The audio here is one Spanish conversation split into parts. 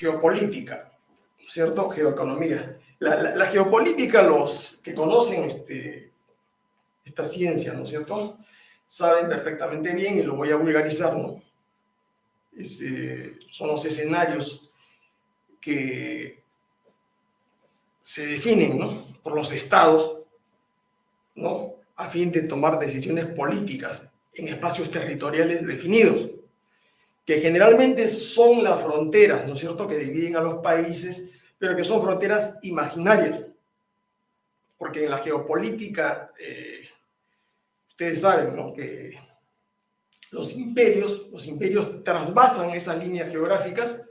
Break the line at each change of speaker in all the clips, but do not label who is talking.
geopolítica, ¿cierto? Geoeconomía. La, geopolítica, los que conocen este, esta ciencia, ¿no es cierto? Saben perfectamente bien, y lo voy a vulgarizar, ¿no? Eh, son los escenarios que se definen, ¿no? Por los estados, ¿no? A fin de tomar decisiones políticas en espacios territoriales definidos, que generalmente son las fronteras, ¿no es cierto?, que dividen a los países pero que son fronteras imaginarias. Porque en la geopolítica, eh, ustedes saben ¿no? que los imperios, los imperios trasvasan esas líneas geográficas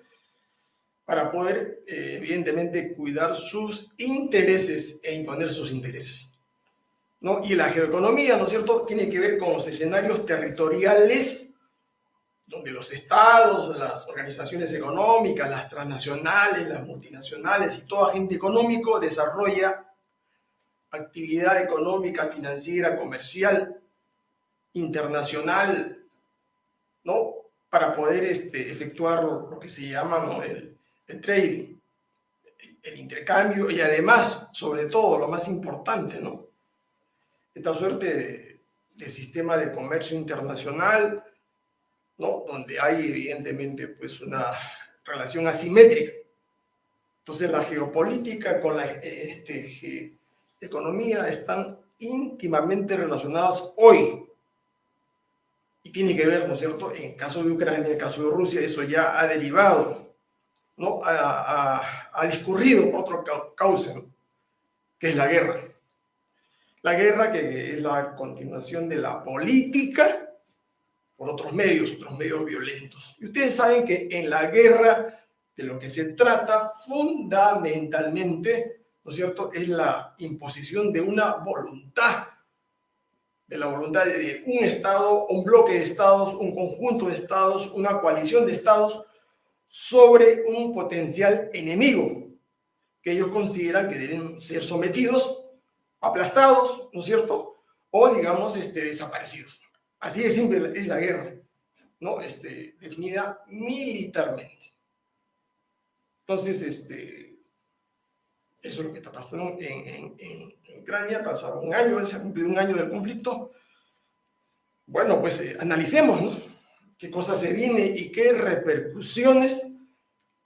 para poder, eh, evidentemente, cuidar sus intereses e imponer sus intereses. ¿no? Y la geoeconomía, ¿no es cierto?, tiene que ver con los escenarios territoriales donde los estados, las organizaciones económicas, las transnacionales, las multinacionales y todo agente económico desarrolla actividad económica, financiera, comercial, internacional, ¿no? Para poder este, efectuar lo que se llama el, trading, el intercambio y además, sobre todo, lo más importante, ¿no? Esta suerte de, de sistema de comercio internacional ¿no? donde hay evidentemente pues una relación asimétrica. Entonces la geopolítica con la este, economía están íntimamente relacionadas hoy. Y tiene que ver, ¿no es cierto? En el caso de Ucrania, en el caso de Rusia, eso ya ha derivado, ¿no? Ha, discurrido por otro cauce, que es la guerra. La guerra que es la continuación de la política por otros medios, otros medios violentos. Y ustedes saben que en la guerra de lo que se trata fundamentalmente, ¿no es cierto?, es la imposición de una voluntad, de la voluntad de un Estado, un bloque de Estados, un conjunto de Estados, una coalición de Estados sobre un potencial enemigo que ellos consideran que deben ser sometidos, aplastados, ¿no es cierto?, o digamos, este, desaparecidos. Así de simple es la guerra, ¿no? Este, definida militarmente. Entonces, este, eso es lo que está pasando en, Ucrania, pasado un año, se ha cumplido un año del conflicto. Bueno, pues eh, analicemos. Qué cosa se viene y qué repercusiones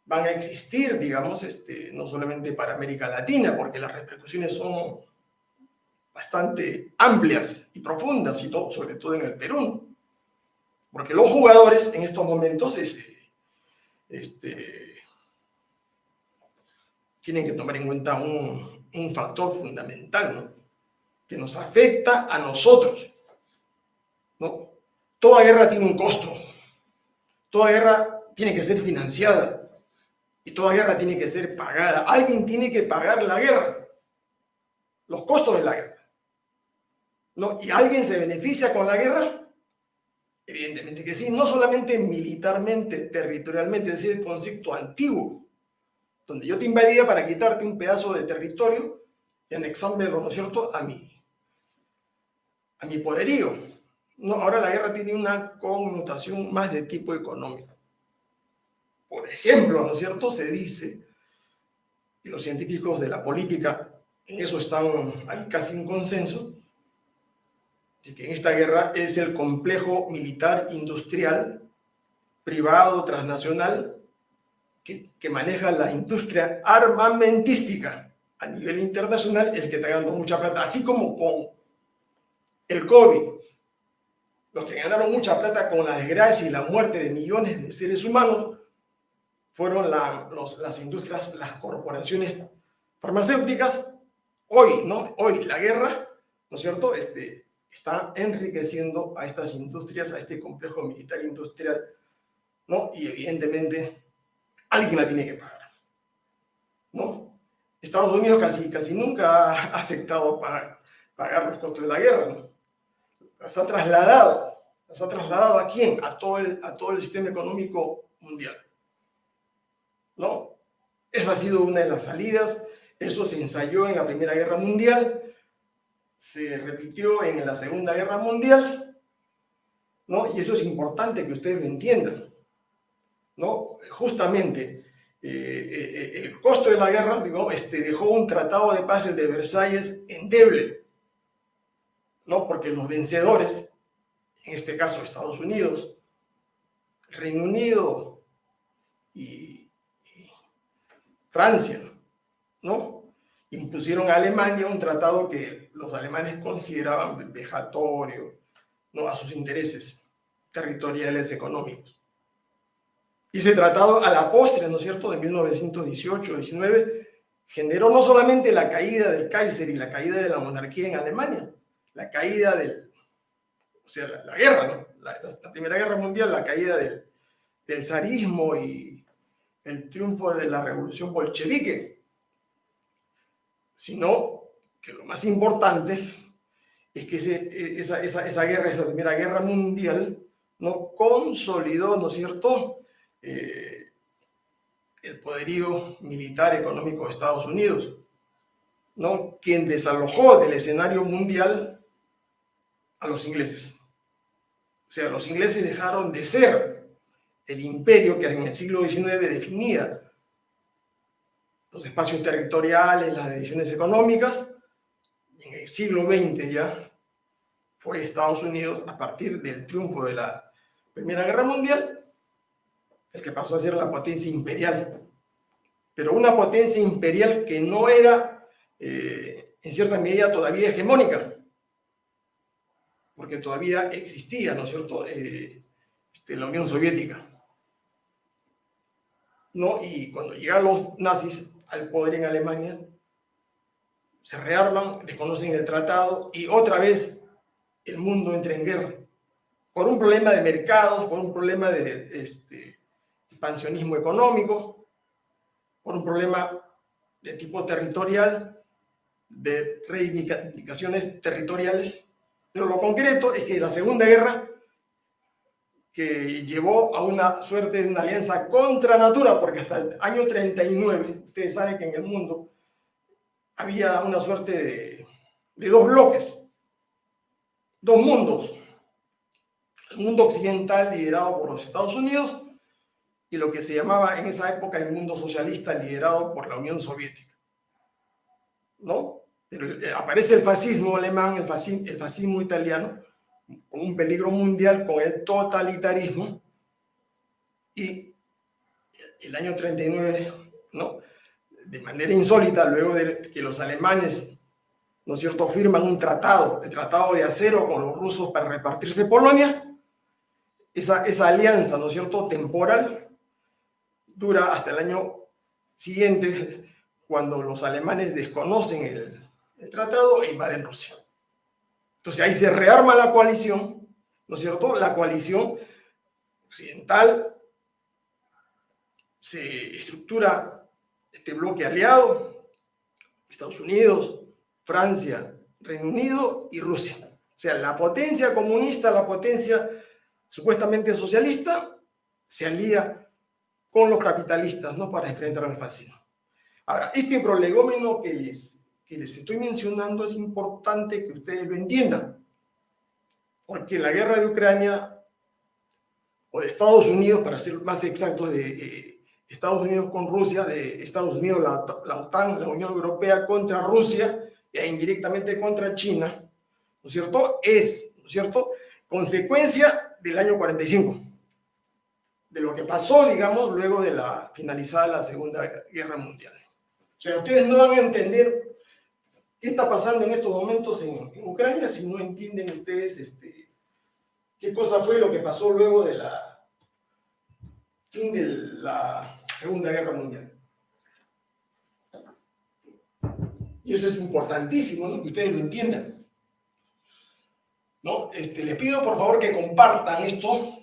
van a existir, digamos, este, no solamente para América Latina, porque las repercusiones son bastante amplias y profundas, y todo, sobre todo en el Perú. Porque los jugadores en estos momentos este, tienen que tomar en cuenta un, un factor fundamental, que nos afecta a nosotros. ¿no? Toda guerra tiene un costo. Toda guerra tiene que ser financiada. Y toda guerra tiene que ser pagada. Alguien tiene que pagar la guerra. Los costos de la guerra. ¿No? ¿Y alguien se beneficia con la guerra? Evidentemente que sí, no solamente militarmente, territorialmente, es decir, el concepto antiguo, donde yo te invadía para quitarte un pedazo de territorio y anexármelo, ¿no es cierto?, a mí, a mi poderío. No, ahora la guerra tiene una connotación más de tipo económico. Por ejemplo, ¿no es cierto?, se dice, y los científicos de la política en eso están, hay casi un consenso, de que en esta guerra es el complejo militar industrial privado transnacional que, que, maneja la industria armamentística a nivel internacional el que está ganando mucha plata, así como con el COVID. Los que ganaron mucha plata con la desgracia y la muerte de millones de seres humanos fueron la, los, las industrias, las corporaciones farmacéuticas. Hoy, ¿no? Hoy la guerra, ¿no es cierto? Este, está enriqueciendo a estas industrias, a este complejo militar industrial, ¿no? Y evidentemente alguien la tiene que pagar, ¿no? Estados Unidos casi, casi nunca ha aceptado pagar, pagar los costos de la guerra, ¿no? Las ha trasladado, las ha trasladado a quién? A todo el, a todo el sistema económico mundial, ¿no? Esa ha sido una de las salidas, eso se ensayó en la Primera Guerra Mundial, se repitió en la Segunda Guerra Mundial, ¿no? Y eso es importante que ustedes lo entiendan, ¿no? Justamente eh, el costo de la guerra digo, este, dejó un tratado de paz, el de Versalles, endeble, ¿no? Porque los vencedores, en este caso Estados Unidos, Reino Unido y Francia, ¿no? Impusieron a Alemania un tratado que los alemanes consideraban vejatorio, ¿no? A sus intereses territoriales económicos. Y ese tratado a la postre, ¿no es cierto?, de 1918-19, generó no solamente la caída del Kaiser y la caída de la monarquía en Alemania, la caída del, o sea, la, guerra, ¿no? La, Primera Guerra Mundial, la caída del, del zarismo y el triunfo de la revolución bolchevique, sino que lo más importante es que esa, esa, esa guerra, esa Primera Guerra Mundial, no consolidó, ¿no cierto?, eh, el poderío militar económico de Estados Unidos, ¿no? quien desalojó del escenario mundial a los ingleses. O sea, los ingleses dejaron de ser el imperio que en el siglo XIX definía los espacios territoriales, las decisiones económicas, en el siglo XX ya fue Estados Unidos, a partir del triunfo de la Primera Guerra Mundial, el que pasó a ser la potencia imperial. Pero una potencia imperial que no era, eh, en cierta medida, todavía hegemónica, porque todavía existía, ¿no es cierto?, eh, este, la Unión Soviética. ¿No? Y cuando llegan los nazis al poder en Alemania, se rearman, desconocen el tratado y otra vez el mundo entra en guerra. Por un problema de mercados, por un problema de este, expansionismo económico, por un problema de tipo territorial, de reivindicaciones territoriales. Pero lo concreto es que la Segunda Guerra, que llevó a una suerte de una alianza contra natura, porque hasta el año 39, ustedes saben que en el mundo había una suerte de, de dos bloques, dos mundos. El mundo occidental liderado por los Estados Unidos y lo que se llamaba en esa época el mundo socialista liderado por la Unión Soviética. ¿No? Pero eh, aparece el fascismo alemán, el fascismo, italiano, un peligro mundial, con el totalitarismo, y el año 39, ¿no? de manera insólita, luego de que los alemanes, ¿no es cierto?, firman un tratado, el tratado de acero con los rusos para repartirse Polonia, esa, esa alianza, ¿no es cierto?, temporal, dura hasta el año siguiente, cuando los alemanes desconocen el, tratado e invaden Rusia. Entonces ahí se rearma la coalición, ¿no es cierto? La coalición occidental se estructura este bloque aliado, Estados Unidos, Francia, Reino Unido y Rusia. O sea, la potencia comunista, la potencia supuestamente socialista, se alía con los capitalistas, ¿no? Para enfrentar al fascismo. Ahora, este prolegómeno que les, que les estoy mencionando es importante que ustedes lo entiendan, porque la guerra de Ucrania, o de Estados Unidos, para ser más exactos, de eh, Estados Unidos con Rusia, de Estados Unidos, la, la OTAN, la Unión Europea contra Rusia, e indirectamente contra China, ¿no es cierto? Es, ¿no es cierto?, consecuencia del año 45 de lo que pasó, digamos, luego de la finalizada la Segunda Guerra Mundial. O sea, ustedes no van a entender qué está pasando en estos momentos en, Ucrania si no entienden ustedes este, qué cosa fue lo que pasó luego de la fin de la Segunda Guerra Mundial. Y eso es importantísimo, ¿no? que ustedes lo entiendan. ¿No? Este, les pido por favor que compartan esto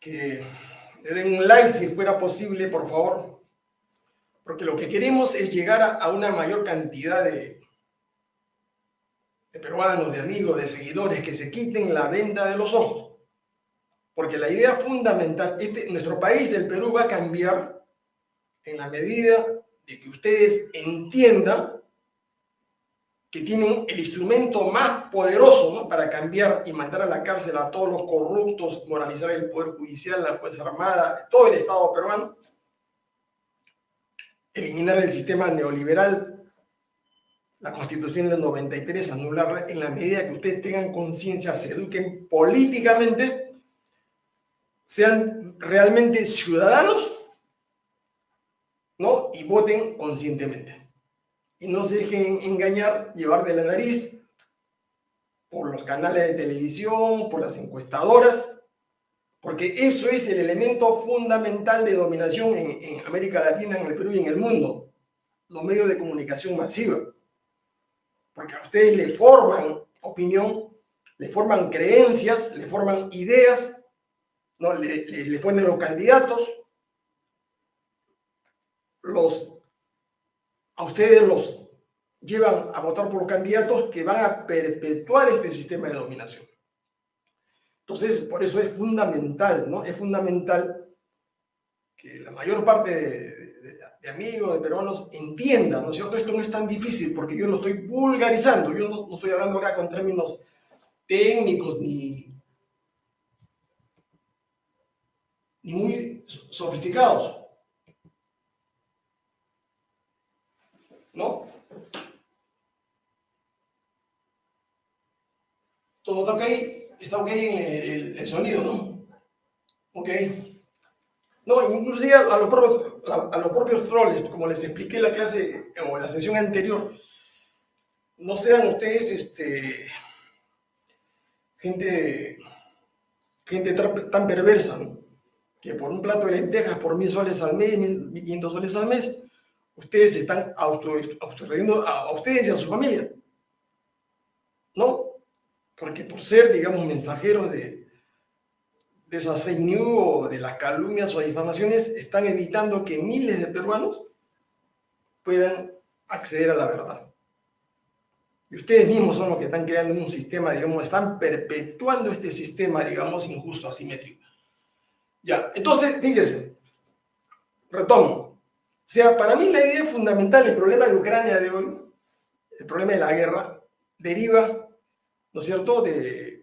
que le den un like si fuera posible, por favor, porque lo que queremos es llegar a, una mayor cantidad de, peruanos, de amigos, de seguidores, que se quiten la venda de los ojos. Porque la idea fundamental, este, nuestro país, el Perú, va a cambiar en la medida de que ustedes entiendan que tienen el instrumento más poderoso para cambiar y mandar a la cárcel a todos los corruptos, moralizar el Poder Judicial, la Fuerza Armada, todo el Estado peruano, eliminar el sistema neoliberal, la Constitución del 93, anularla en la medida que ustedes tengan conciencia, se eduquen políticamente, sean realmente ciudadanos ¿no? y voten conscientemente y no se dejen engañar, llevar de la nariz por los canales de televisión, por las encuestadoras, porque eso es el elemento fundamental de dominación en, América Latina, en el Perú y en el mundo, los medios de comunicación masiva. Porque a ustedes le forman opinión, le forman creencias, le forman ideas, ¿no? le ponen los candidatos, los a ustedes los llevan a votar por los candidatos que van a perpetuar este sistema de dominación. Entonces, por eso es fundamental, ¿no? Es fundamental que la mayor parte de, amigos, de peruanos, entiendan, ¿no es cierto? Esto no es tan difícil porque yo lo estoy vulgarizando, yo no, estoy hablando acá con términos técnicos ni, ni muy sofisticados. ¿no? Todo está ok, está ok el, el sonido, ¿no? Ok. No, inclusive a, los propios, a, los propios troles, como les expliqué en la clase o en la sesión anterior, no sean ustedes este, gente, gente tan perversa, ¿no? que por un plato de lentejas, por mil soles al mes, mil quinientos soles al mes, ustedes están autodestruyendo a, ustedes y a su familia. ¿No? Porque por ser, digamos, mensajeros de, de esas fake news o de las calumnias o difamaciones, están evitando que miles de peruanos puedan acceder a la verdad. Y ustedes mismos son los que están creando un sistema, digamos, están perpetuando este sistema, digamos, injusto, asimétrico. Ya, entonces, fíjense, retomo. O sea, para mí la idea fundamental, el problema de Ucrania de hoy, el problema de la guerra, deriva, ¿no es cierto?, de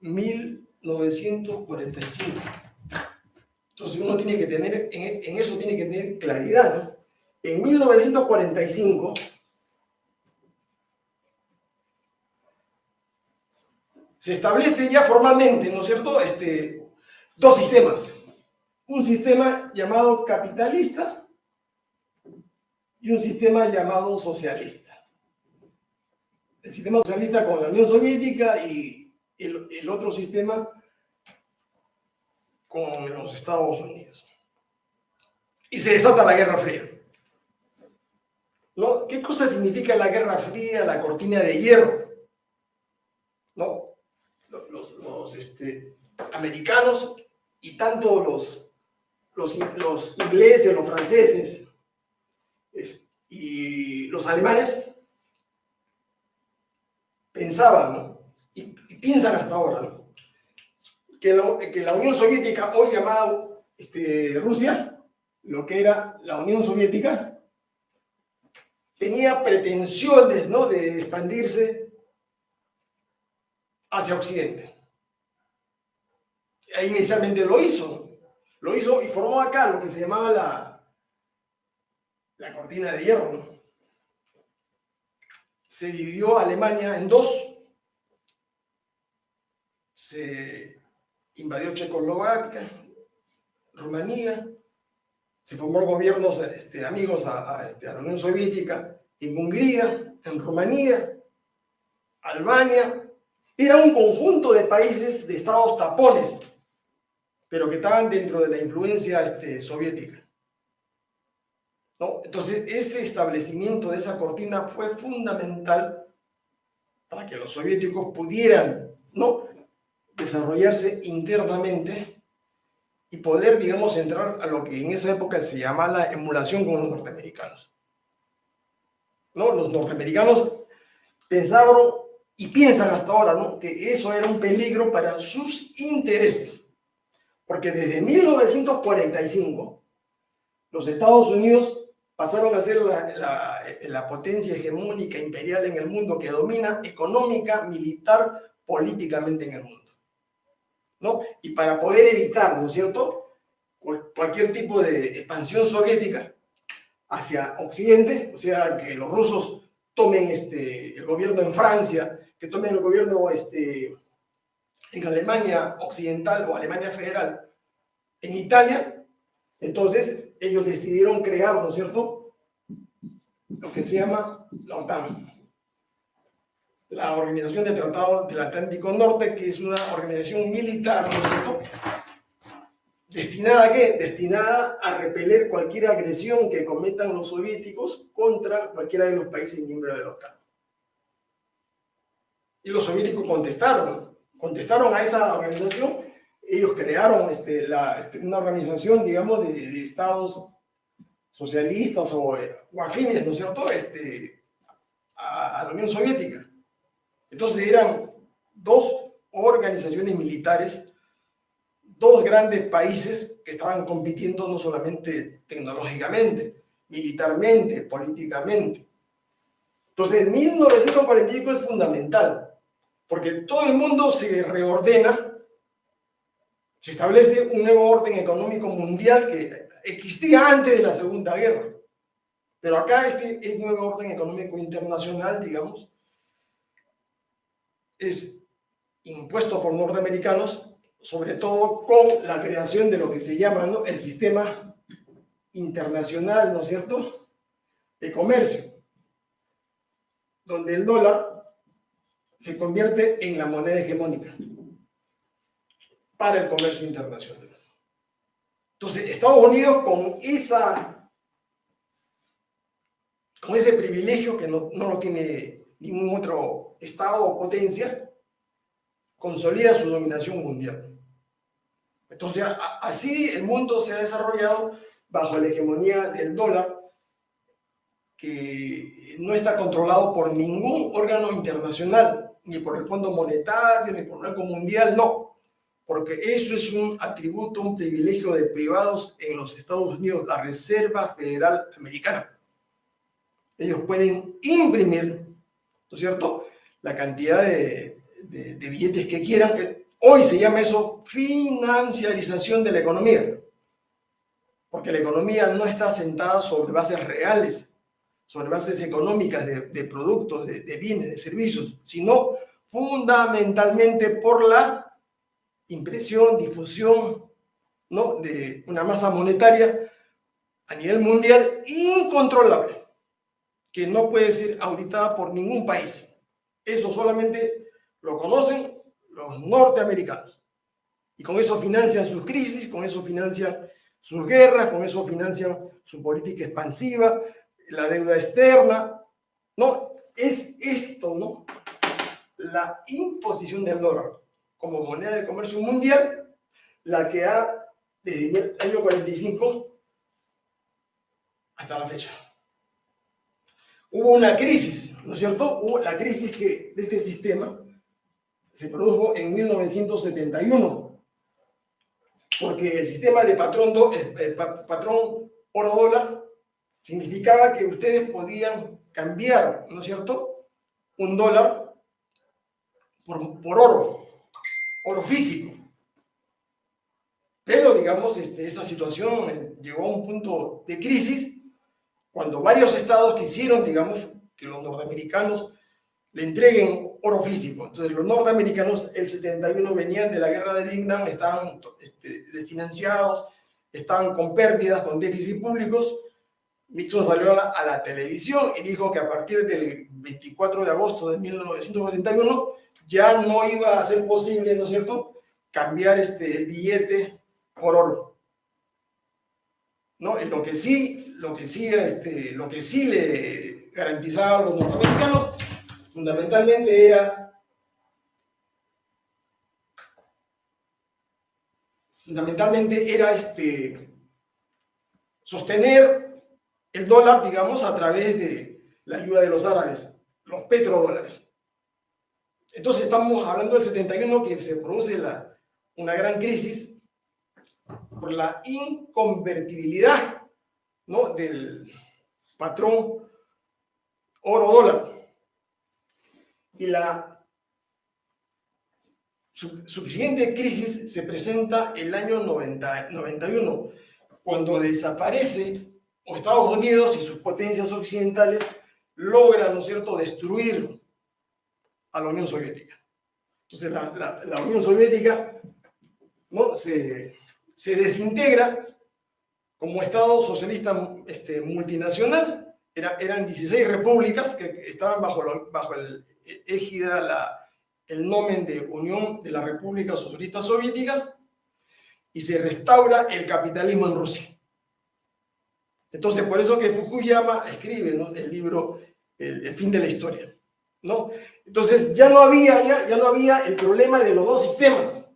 1945. Entonces uno tiene que tener, en, eso tiene que tener claridad, ¿no? En 1945, se establece ya formalmente, ¿no es cierto?, este, dos sistemas. Un sistema llamado capitalista y un sistema llamado socialista. El sistema socialista con la Unión Soviética y el, otro sistema con los Estados Unidos. Y se desata la Guerra Fría. ¿Qué cosa significa la Guerra Fría, la cortina de hierro? ¿No? Los, los este, americanos y tanto los ingleses, los franceses, y los alemanes pensaban, y, piensan hasta ahora, que, la, Unión Soviética, hoy llamada este, Rusia, lo que era la Unión Soviética, tenía pretensiones de expandirse hacia Occidente. E inicialmente lo hizo, lo hizo y formó acá lo que se llamaba la, la cortina de hierro. Se dividió Alemania en dos. Se invadió Checoslovaquia, Rumanía, se formó gobiernos este, amigos a, este, a, la Unión Soviética, en Hungría, en Rumanía, Albania. Era un conjunto de países, de estados tapones, pero que estaban dentro de la influencia este, soviética. Entonces, ese establecimiento de esa cortina fue fundamental para que los soviéticos pudieran ¿no? desarrollarse internamente y poder, digamos, entrar a lo que en esa época se llamaba la emulación con los norteamericanos. ¿No? Los norteamericanos pensaron y piensan hasta ahora ¿no? que eso era un peligro para sus intereses. Porque desde 1945 los Estados Unidos pasaron a ser la, potencia hegemónica imperial en el mundo que domina económica, militar, políticamente en el mundo. ¿no? Y para poder evitar, ¿no es cierto?, cualquier tipo de expansión soviética hacia Occidente, o sea, que los rusos tomen este, el gobierno en Francia, que tomen el gobierno este, en Alemania Occidental o Alemania Federal, en Italia, entonces ellos decidieron crear, ¿no es cierto?, lo que se llama la OTAN, la Organización de Tratado del Atlántico Norte, que es una organización militar, ¿no es cierto?, ¿Destinada a qué? Destinada a repeler cualquier agresión que cometan los soviéticos contra cualquiera de los países miembros de la OTAN. Y los soviéticos contestaron, contestaron a esa organización, ellos crearon este, este, una organización, digamos, de, estados socialistas o, afines, ¿no es cierto?, este, a la Unión Soviética. Entonces eran dos organizaciones militares dos grandes países que estaban compitiendo no solamente tecnológicamente, militarmente, políticamente. Entonces, 1945 es fundamental, porque todo el mundo se reordena, se establece un nuevo orden económico mundial que existía antes de la Segunda Guerra. Pero acá este, este nuevo orden económico internacional, digamos, es impuesto por norteamericanos sobre todo con la creación de lo que se llama el sistema internacional, ¿no es cierto?, de comercio, donde el dólar se convierte en la moneda hegemónica para el comercio internacional. Entonces, Estados Unidos con esa con ese privilegio que no, no lo tiene ningún otro estado o potencia, consolida su dominación mundial. Entonces, así el mundo se ha desarrollado bajo la hegemonía del dólar, que no está controlado por ningún órgano internacional, ni por el Fondo Monetario, ni por el Banco Mundial, no, porque eso es un atributo, un privilegio de privados en los Estados Unidos, la Reserva Federal Americana. Ellos pueden imprimir, ¿no es cierto?, la cantidad de, de billetes que quieran, Hoy se llama eso financiarización de la economía, porque la economía no está sentada sobre bases reales, sobre bases económicas de, productos, de, bienes, de servicios, sino fundamentalmente por la impresión, difusión ¿no? de una masa monetaria a nivel mundial incontrolable, que no puede ser auditada por ningún país. Eso solamente lo conocen los norteamericanos. Y con eso financian sus crisis, con eso financian sus guerras, con eso financian su política expansiva, la deuda externa. No, es esto, ¿no? La imposición del dólar como moneda de comercio mundial, la que ha, desde el año 45 hasta la fecha. Hubo una crisis, ¿no es cierto? Hubo la crisis que, de este sistema se produjo en 1971, porque el sistema de patrón, do, eh, patrón oro-dólar significaba que ustedes podían cambiar, ¿no es cierto?, un dólar por, por oro, oro físico. Pero, digamos, este, esa situación eh, llegó a un punto de crisis cuando varios estados quisieron, digamos, que los norteamericanos le entreguen oro físico. Entonces los norteamericanos, el 71 venían de la guerra de Vietnam, estaban este, desfinanciados, estaban con pérdidas, con déficits públicos. Nixon salió a la, televisión y dijo que a partir del 24 de agosto de 1971 ya no iba a ser posible, ¿no es cierto?, cambiar este billete por oro. ¿No? lo que sí, lo que sí, este, lo que sí le garantizaban los norteamericanos fundamentalmente era fundamentalmente era este sostener el dólar, digamos, a través de la ayuda de los árabes, los petrodólares. Entonces estamos hablando del 71 que se produce la, una gran crisis por la inconvertibilidad ¿no? del, patrón oro-dólar. Y la suficiente crisis se presenta el año 90, 91, cuando desaparece Estados Unidos y sus potencias occidentales logran, ¿no cierto?, destruir a la Unión Soviética. Entonces la, Unión Soviética ¿no? se, se, desintegra como Estado socialista este, multinacional. Era, eran 16 repúblicas que estaban bajo, bajo el égida, el nomen de Unión de las Repúblicas Socialistas Soviéticas y se restaura el capitalismo en Rusia. Entonces, por eso que Fukuyama escribe el libro el, fin de la historia. Entonces, ya no, había, ya, ya no había el problema de los dos sistemas.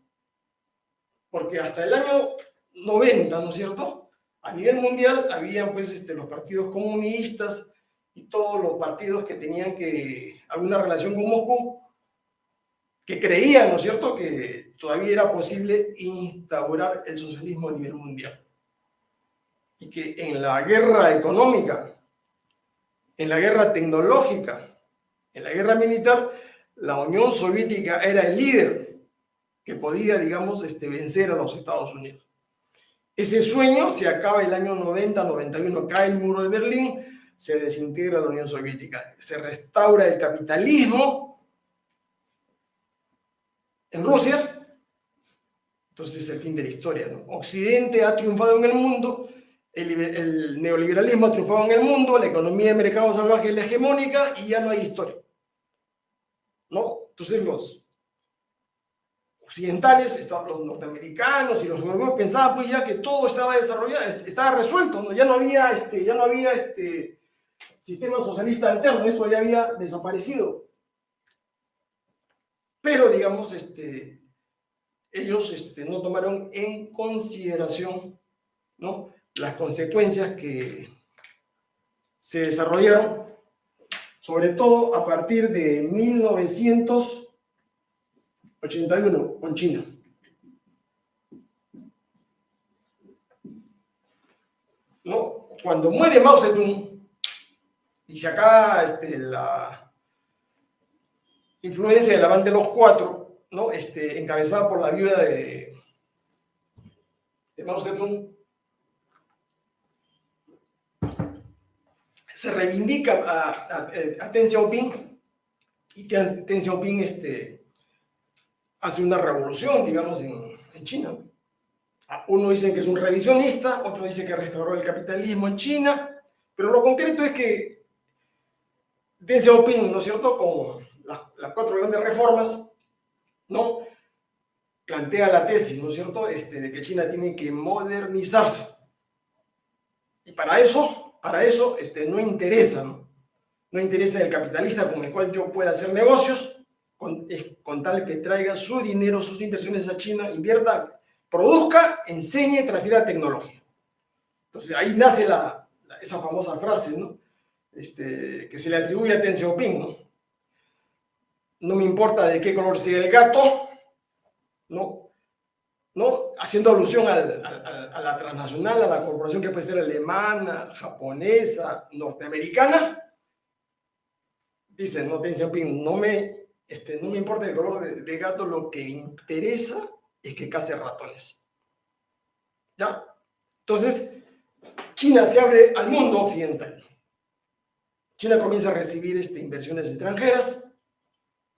Porque hasta el año 90, ¿no es cierto? A nivel mundial habían pues este, los partidos comunistas y todos los partidos que tenían que alguna relación con Moscú, que creían, ¿no es cierto?, que todavía era posible instaurar el socialismo a nivel mundial y que en la guerra económica, en la guerra tecnológica, en la guerra militar, la Unión Soviética era el líder que podía, digamos, este, vencer a los Estados Unidos. Ese sueño se acaba el año 90-91, cae el muro de Berlín, se desintegra la Unión Soviética, se restaura el capitalismo en Rusia, entonces es el fin de la historia. Occidente ha triunfado en el mundo el, neoliberalismo ha triunfado en el mundo, la economía de mercado salvaje es la hegemónica y ya no hay historia. Entonces los occidentales, los norteamericanos y los europeos pensaban pues ya que todo estaba desarrollado, estaba resuelto, ya no había, este, ya no había este sistema socialista alterno, esto ya había desaparecido. Pero, digamos, este, ellos este, no tomaron en consideración ¿no? las consecuencias que se desarrollaron, sobre todo a partir de 1981 con China. ¿No? Cuando muere Mao Zedong y se acaba este, la influencia de la banda de los cuatro, ¿no? este, encabezada por la viuda de, de Mao Zedong, se reivindica a, a, a Deng Xiaoping y Deng Xiaoping este, hace una revolución, digamos, en, en China. Uno dice que es un revisionista, otro dice que restauró el capitalismo en China, pero lo concreto es que Deng Xiaoping, ¿no es cierto?, con las cuatro grandes reformas, ¿no?, plantea la tesis, ¿no es cierto?, este, de que China tiene que modernizarse. Y para eso para eso este, no interesa, ¿no? interesa el capitalista con el cual yo pueda hacer negocios, con, con tal que traiga su dinero, sus inversiones a China, invierta, produzca, enseñe, transfiera tecnología. Entonces ahí nace esa famosa frase, ¿no? Este, que se le atribuye a Deng Xiaoping, ¿no? No me importa de qué color sea el gato, ¿no? Haciendo alusión a la transnacional, a la corporación que puede ser alemana, japonesa, norteamericana, dice, no, no me, este, no me importa el color del gato, lo que interesa es que case ratones. ¿Ya? Entonces, China se abre al mundo occidental. China comienza a recibir este, inversiones extranjeras,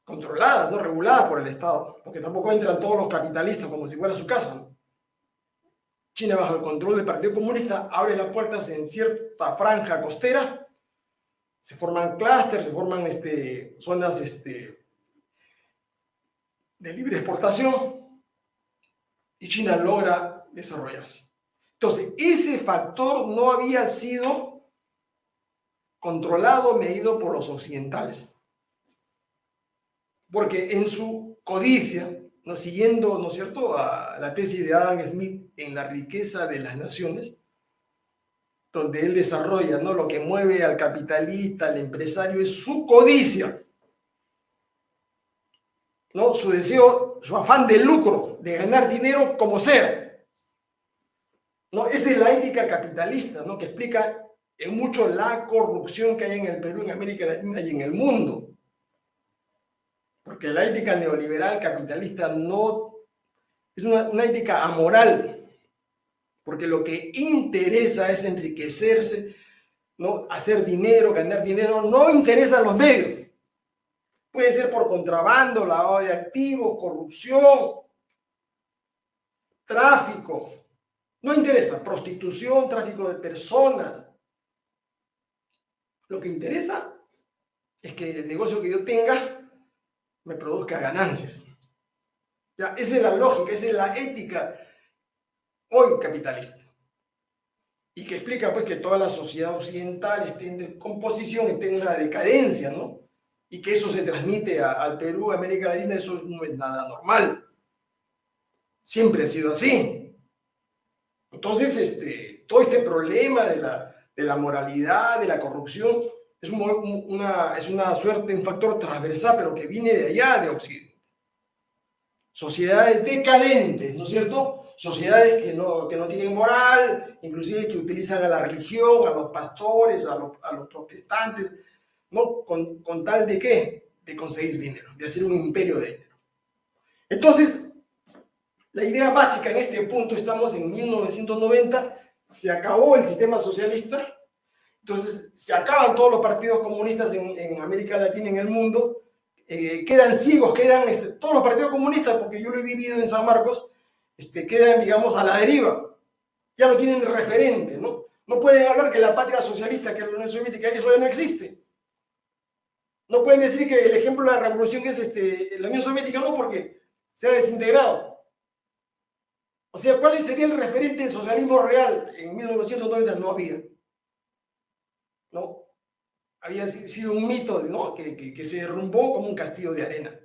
controladas, no reguladas por el Estado, porque tampoco entran todos los capitalistas como si fuera su casa. China, bajo el control del Partido Comunista, abre las puertas en cierta franja costera, se forman clústeres, se forman este, zonas este, de libre exportación, y China logra desarrollarse. Entonces, ese factor no había sido controlado, medido por los occidentales porque en su codicia, ¿no? siguiendo, ¿no es cierto?, a la tesis de Adam Smith en la riqueza de las naciones, donde él desarrolla, ¿no? Lo que mueve al capitalista, al empresario, es su codicia, ¿no? Su deseo, su afán de lucro, de ganar dinero como sea. ¿No? Esa es la ética capitalista, ¿no? Que explica en mucho la corrupción que hay en el Perú, en América Latina y en el mundo. Porque la ética neoliberal capitalista no es una, ética amoral, porque lo que interesa es enriquecerse, ¿no? hacer dinero, ganar dinero, no interesa a los medios. Puede ser por contrabando, lavado de activos, corrupción, tráfico. No interesa, prostitución, tráfico de personas. Lo que interesa es que el negocio que yo tenga me produzca ganancias. Ya, esa es la lógica, esa es la ética hoy capitalista. Y que explica pues que toda la sociedad occidental esté en descomposición, esté en una decadencia, ¿no? Y que eso se transmite al Perú, a América Latina, eso no es nada normal. Siempre ha sido así. Entonces, este, todo este problema de la, de la moralidad, de la corrupción, es, una, es una suerte, un factor transversal, pero que viene de allá, de Occidente. Sociedades decadentes, ¿no es cierto? Sociedades que no, que no tienen moral, inclusive que utilizan a la religión, a los pastores, a los, a los protestantes, ¿no? Con, con tal de qué? De conseguir dinero, de hacer un imperio de dinero. Entonces, la idea básica en este punto, estamos en 1990, se acabó el sistema socialista, entonces se acaban todos los partidos comunistas en, América Latina en el mundo, eh, quedan ciegos, quedan este, todos los partidos comunistas, porque yo lo he vivido en San Marcos, este, quedan, digamos, a la deriva. Ya no tienen referente, ¿no? No pueden hablar que la patria socialista, que la Unión Soviética, eso ya no existe. No pueden decir que el ejemplo de la revolución es este, la Unión Soviética, no, porque se ha desintegrado. O sea, ¿cuál sería el referente del socialismo real en 1990? No había. Había sido un mito ¿no? que, que, se derrumbó como un castillo de arena.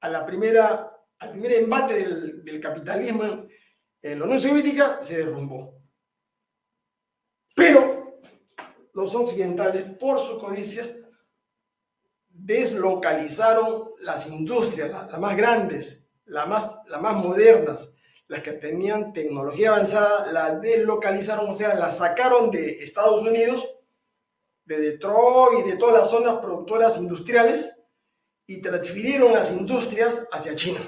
A la primera, al primer embate del, del capitalismo en la Unión Soviética se derrumbó. Pero los occidentales, por su codicia, deslocalizaron las industrias, las, más grandes, las más, las más modernas, las que tenían tecnología avanzada, las deslocalizaron, o sea, las sacaron de Estados Unidos de Detroit y de todas las zonas productoras industriales y transfirieron las industrias hacia China.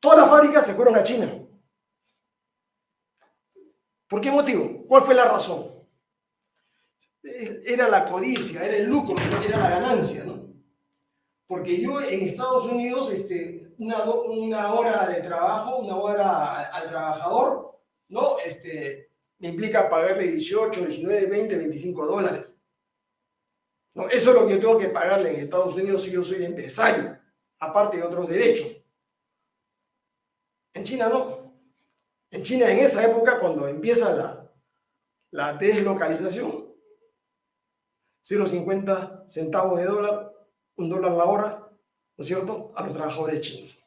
Todas las fábricas se fueron a China. ¿Por qué motivo? ¿Cuál fue la razón? Era la codicia, era el lucro, era la ganancia, ¿no? Porque yo en Estados Unidos, este, una, una hora de trabajo, una hora al trabajador, ¿no? Este, implica pagarle 18, 19, 20, 25 dólares. No, eso es lo que yo tengo que pagarle en Estados Unidos si yo soy empresario, aparte de otros derechos. En China no. En China en esa época, cuando empieza la, la deslocalización, 0,50 centavos de dólar, un dólar la hora, ¿no es cierto?, a los trabajadores chinos.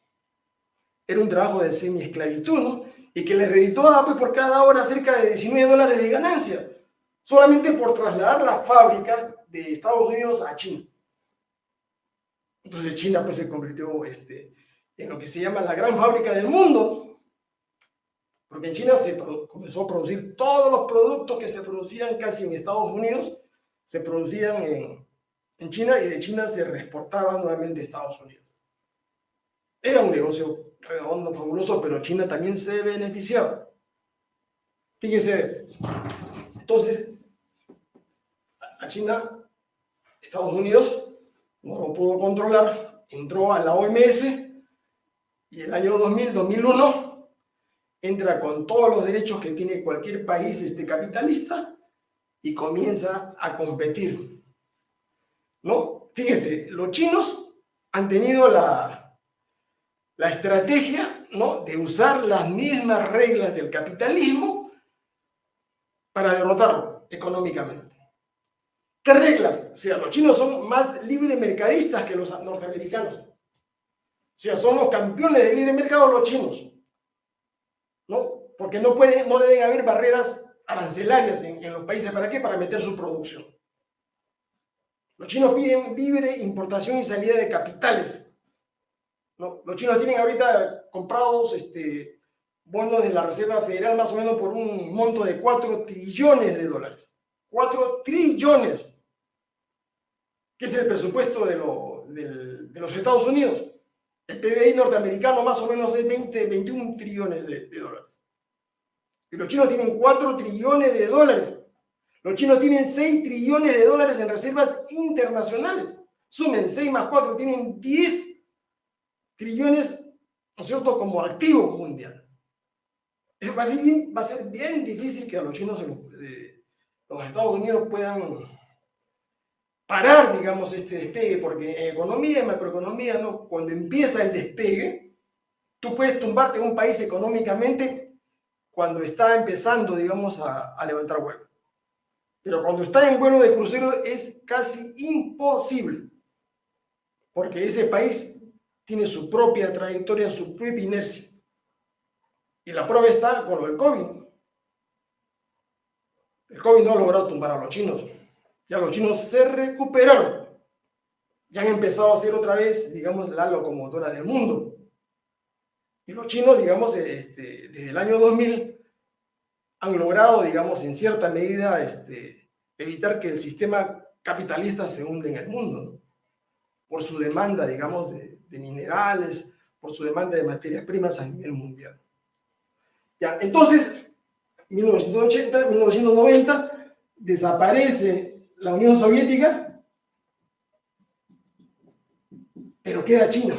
Era un trabajo de semi-esclavitud, ¿no? y que le reditó pues, por cada hora cerca de 19 dólares de ganancia, solamente por trasladar las fábricas de Estados Unidos a China. Entonces China pues, se convirtió este, en lo que se llama la gran fábrica del mundo, porque en China se comenzó a producir todos los productos que se producían casi en Estados Unidos, se producían en, en China y de China se reexportaban nuevamente a Estados Unidos. Era un negocio redondo, fabuloso, pero China también se beneficiaba. Fíjense, entonces, a China, Estados Unidos no lo pudo controlar, entró a la OMS y el año 2000, 2001, entra con todos los derechos que tiene cualquier país este capitalista y comienza a competir. ¿No? Fíjense, los chinos han tenido la, la estrategia ¿no? de usar las mismas reglas del capitalismo para derrotarlo económicamente. ¿Qué reglas? O sea, los chinos son más libre mercadistas que los norteamericanos. O sea, son los campeones del libre mercado los chinos. ¿No? Porque no, pueden, no deben haber barreras arancelarias en, en los países. ¿Para qué? Para meter su producción. Los chinos piden libre importación y salida de capitales los chinos tienen ahorita comprados este, bonos de la Reserva Federal más o menos por un monto de 4 trillones de dólares. 4 trillones, que es el presupuesto de, de los Estados Unidos. El PBI norteamericano más o menos es 20, 21 trillones de, de dólares. Y los chinos tienen 4 trillones de dólares. Los chinos tienen 6 trillones de dólares en reservas internacionales. Sumen 6 más 4, tienen 10 trillones, ¿no es cierto?, como activo mundial. Va a, ser bien, va a ser bien difícil que a los chinos, eh, los Estados Unidos puedan parar, digamos, este despegue, porque en economía, en macroeconomía, ¿no? cuando empieza el despegue, tú puedes tumbarte un país económicamente cuando está empezando, digamos, a, a levantar vuelo. Pero cuando está en vuelo de crucero es casi imposible, porque ese país tiene su propia trayectoria, su propia inercia. Y la prueba está con lo del COVID. El COVID no ha logrado tumbar a los chinos. Ya los chinos se recuperaron. Ya han empezado a ser otra vez, digamos, la locomotora del mundo. Y los chinos, digamos, este, desde el año 2000 han logrado, digamos, en cierta medida este, evitar que el sistema capitalista se hunde en el mundo, por su demanda, digamos, de, de, minerales, por su demanda de materias primas a nivel mundial. Ya, entonces, 1980, 1990, desaparece la Unión Soviética, pero queda China.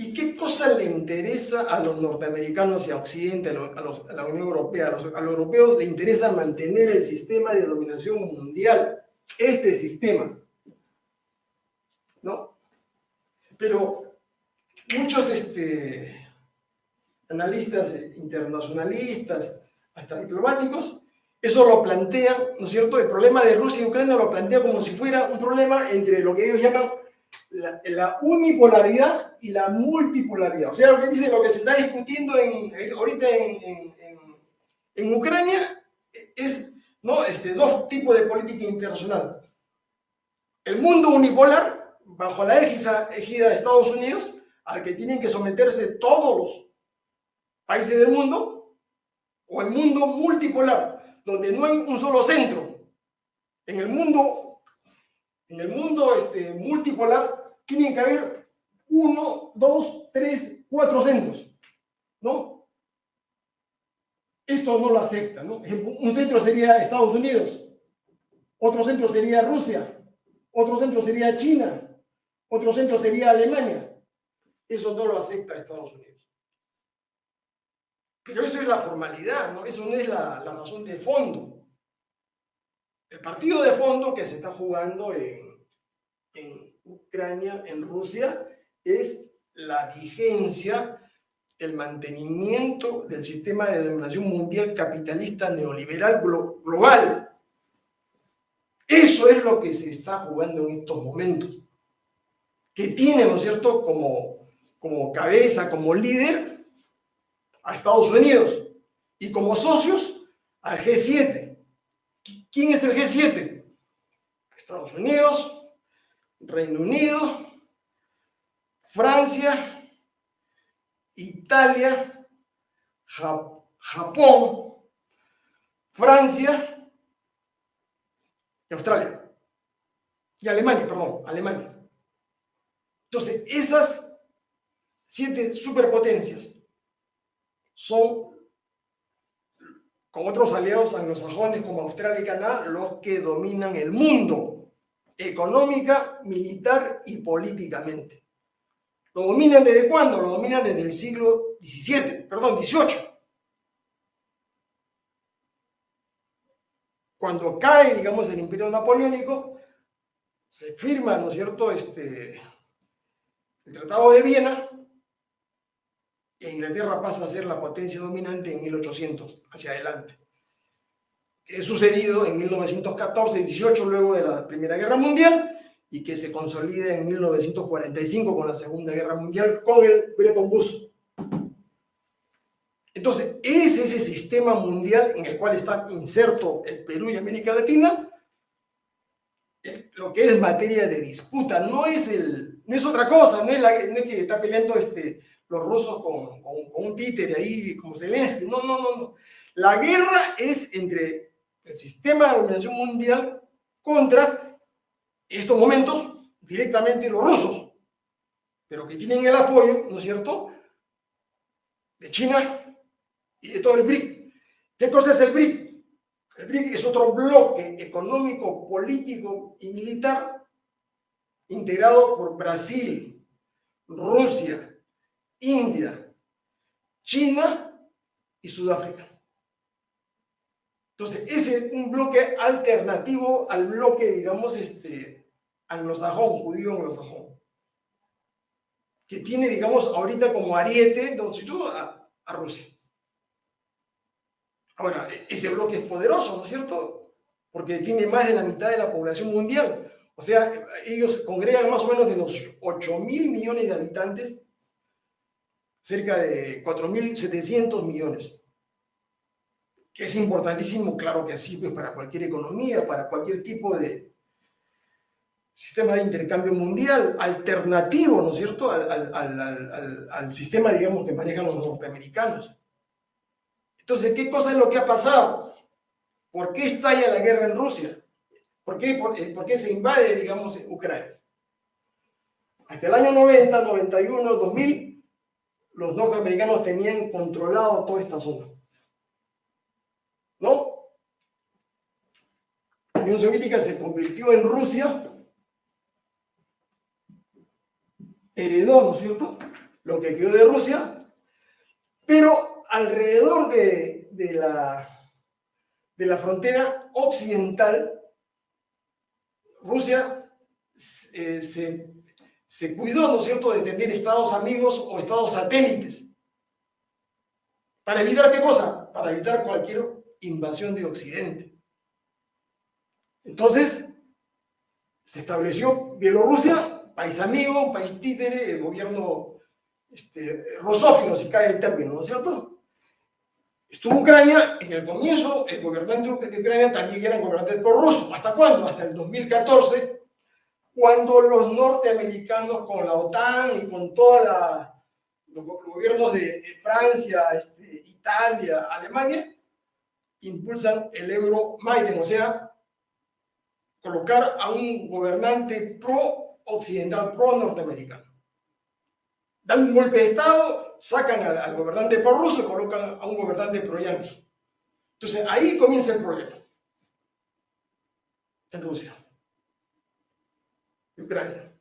¿Y qué cosa le interesa a los norteamericanos y a Occidente, a, la Unión Europea? A los, a los, europeos le interesa mantener el sistema de dominación mundial, este sistema. ¿No? Pero muchos este, analistas internacionalistas, hasta diplomáticos, eso lo plantean, ¿no es cierto? El problema de Rusia y Ucrania lo plantea como si fuera un problema entre lo que ellos llaman la, la, unipolaridad y la multipolaridad. O sea, lo que dice, lo que se está discutiendo en, ahorita en, en, en, Ucrania es ¿no? este, dos tipos de política internacional. El mundo unipolar, bajo la égida, de Estados Unidos, al que tienen que someterse todos los países del mundo, o el mundo multipolar, donde no hay un solo centro. En el mundo en el mundo este, multipolar tienen que haber uno, dos, tres, cuatro centros, ¿no? Esto no lo acepta, ¿no? Un centro sería Estados Unidos, otro centro sería Rusia, otro centro sería China, otro centro sería Alemania. Eso no lo acepta Estados Unidos. Pero eso es la formalidad. Eso no es la, razón de fondo. El partido de fondo que se está jugando en Ucrania, en Rusia, es la vigencia, el mantenimiento del sistema de dominación mundial capitalista neoliberal global. Eso es lo que se está jugando en estos momentos. Que tiene, ¿no es cierto?, como, como cabeza, como líder a Estados Unidos y como socios al G7. ¿Quién es el G7? Estados Unidos, Reino Unido, Francia, Italia, Japón, Francia y Australia. Y Alemania, perdón, Alemania. Entonces, esas siete superpotencias son con otros aliados anglosajones como Australia y Canadá, los que dominan el mundo, económica, militar y políticamente. ¿Lo dominan desde cuándo? Lo dominan desde el siglo XVII, perdón, XVIII. Cuando cae, digamos, el imperio napoleónico, se firma, ¿no es cierto?, este, el Tratado de Viena, e Inglaterra pasa a ser la potencia dominante en 1800, hacia adelante. Es sucedido en 1914-18, luego de la Primera Guerra Mundial, y que se consolida en 1945 con la Segunda Guerra Mundial, con el Bretton Woods. Entonces, es ese sistema mundial en el cual está inserto el Perú y América Latina, lo que es materia de disputa, no es, el, no es otra cosa, no es, la, no es que está peleando este, los rusos con, con, un títere ahí como Zelensky, no, no, no, no. La guerra es entre el sistema de dominación mundial contra estos momentos directamente los rusos, pero que tienen el apoyo, ¿no es cierto?, de China y de todo el BRIC. ¿Qué cosa es el BRIC? El BRIC es otro bloque económico, político y militar integrado por Brasil, Rusia, India, China y Sudáfrica. Entonces, ese es un bloque alternativo al bloque, digamos, este, anglosajón, judío anglosajón, que tiene, digamos, ahorita como ariete a, a Rusia. Ahora, e-, ese bloque es poderoso, ¿no es cierto? Porque tiene más de la mitad de la población mundial. O sea, ellos congregan más o menos de los 8 mil millones de habitantes, cerca de 4.700 millones. Que es importantísimo, claro que sí, pues para cualquier economía, para cualquier tipo de sistema de intercambio mundial alternativo, ¿no es cierto?, al, al, sistema, digamos, que manejan los norteamericanos. Entonces, ¿qué cosa es lo que ha pasado? ¿Por qué estalla la guerra en Rusia? ¿Por qué, eh, por, qué se invade, digamos, Ucrania? Hasta el año 90, 91, 2000, los norteamericanos tenían controlado toda esta zona. ¿No? La Unión Soviética se convirtió en Rusia, heredó, ¿no es cierto?, lo que quedó de Rusia, pero alrededor de, la, de la frontera occidental, Rusia eh, se, cuidó, ¿no es cierto?, de tener estados amigos o estados satélites. ¿Para evitar qué cosa? Para evitar cualquier invasión de Occidente. Entonces, se estableció Bielorrusia, país amigo, país títere, el gobierno este, rosófilo, si cae el término, ¿no es cierto? Estuvo Ucrania, en el comienzo, el gobernante de Ucrania también era gobernante prorruso. ¿Hasta cuándo? Hasta el 2014, cuando los norteamericanos con la OTAN y con todos los gobiernos de Francia, este, Italia, Alemania, impulsan el euro Maiden, o sea, colocar a un gobernante pro-occidental, pro-norteamericano dan un golpe de Estado, sacan al, gobernante pro-ruso y colocan a un gobernante pro-yanqui. Entonces ahí comienza el problema. En Rusia. Y Ucrania.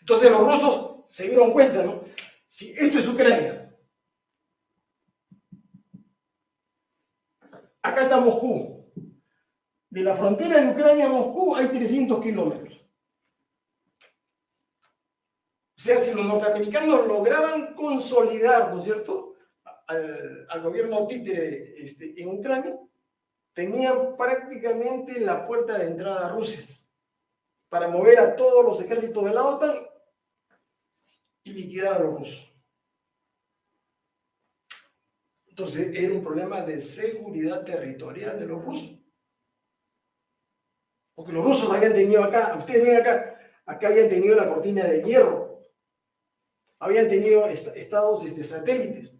Entonces los rusos se dieron cuenta, ¿no? Si esto es Ucrania. Acá está Moscú. De la frontera de Ucrania a Moscú hay 300 kilómetros. O sea, si los norteamericanos lograban consolidar, ¿no es cierto?, al, gobierno títere este, en Ucrania, tenían prácticamente la puerta de entrada a Rusia para mover a todos los ejércitos de la OTAN y liquidar a los rusos. Entonces era un problema de seguridad territorial de los rusos. Porque los rusos habían tenido acá, ustedes ven acá, acá habían tenido la cortina de hierro habían tenido estados este, satélites,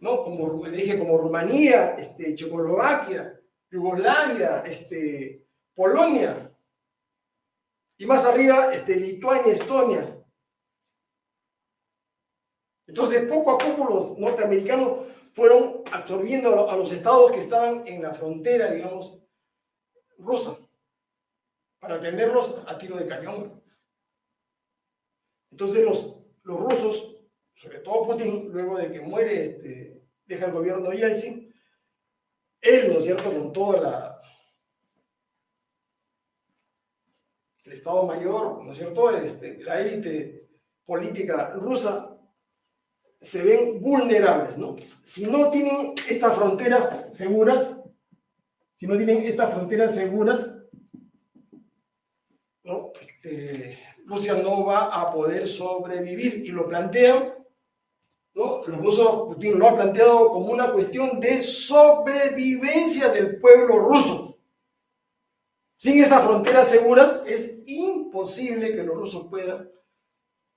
¿no? Como le dije, como Rumanía, este, Checoslovaquia, Yugoslavia, este, Polonia, y más arriba, este, Lituania, Estonia. Entonces, poco a poco los norteamericanos fueron absorbiendo a los estados que estaban en la frontera, digamos, rusa, para tenerlos a tiro de cañón. Entonces los los rusos, sobre todo Putin, luego de que muere, este, deja el gobierno Yeltsin, él, ¿no es cierto?, con toda la... el Estado Mayor, ¿no es cierto?, este, la élite política rusa, se ven vulnerables, ¿no? Si no tienen estas fronteras seguras, si no tienen estas fronteras seguras, ¿no? Este, Rusia no va a poder sobrevivir. Y lo plantean, ¿no? Los rusos, Putin lo ha planteado como una cuestión de sobrevivencia del pueblo ruso. Sin esas fronteras seguras es imposible que los rusos puedan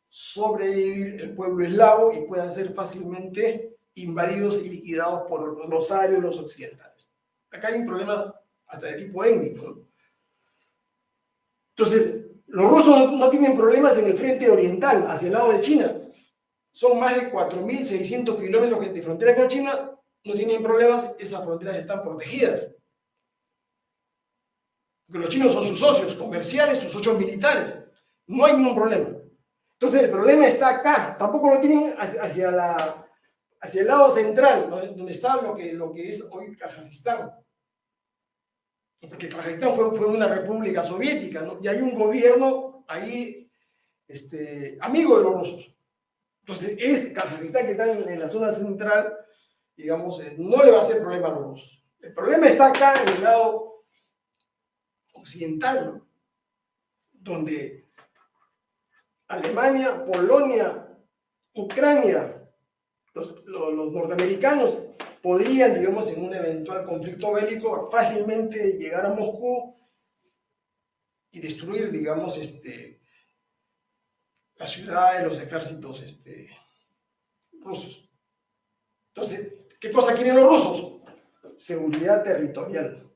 sobrevivir el pueblo eslavo y puedan ser fácilmente invadidos y liquidados por los arios los occidentales. Acá hay un problema hasta de tipo étnico. Entonces, los rusos no, tienen problemas en el frente oriental, hacia el lado de China. Son más de 4.600 kilómetros de frontera con China, no tienen problemas, esas fronteras están protegidas. Porque los chinos son sus socios comerciales, sus socios militares. No hay ningún problema. Entonces el problema está acá, tampoco lo tienen hacia, la, hacia el lado central, donde está lo que, lo que es hoy Kazajistán. Porque Kazajistán fue, fue una república soviética, ¿no? Y hay un gobierno ahí este, amigo de los rusos. Entonces, este Kazajistán que está en, la zona central, digamos, eh, no le va a hacer problema a los rusos. El problema está acá en el lado occidental, donde Alemania, Polonia, Ucrania, los, norteamericanos podrían, digamos, en un eventual conflicto bélico, fácilmente llegar a Moscú y destruir, digamos, este, la ciudad de los ejércitos este, rusos. Entonces, ¿qué cosa quieren los rusos? Seguridad territorial.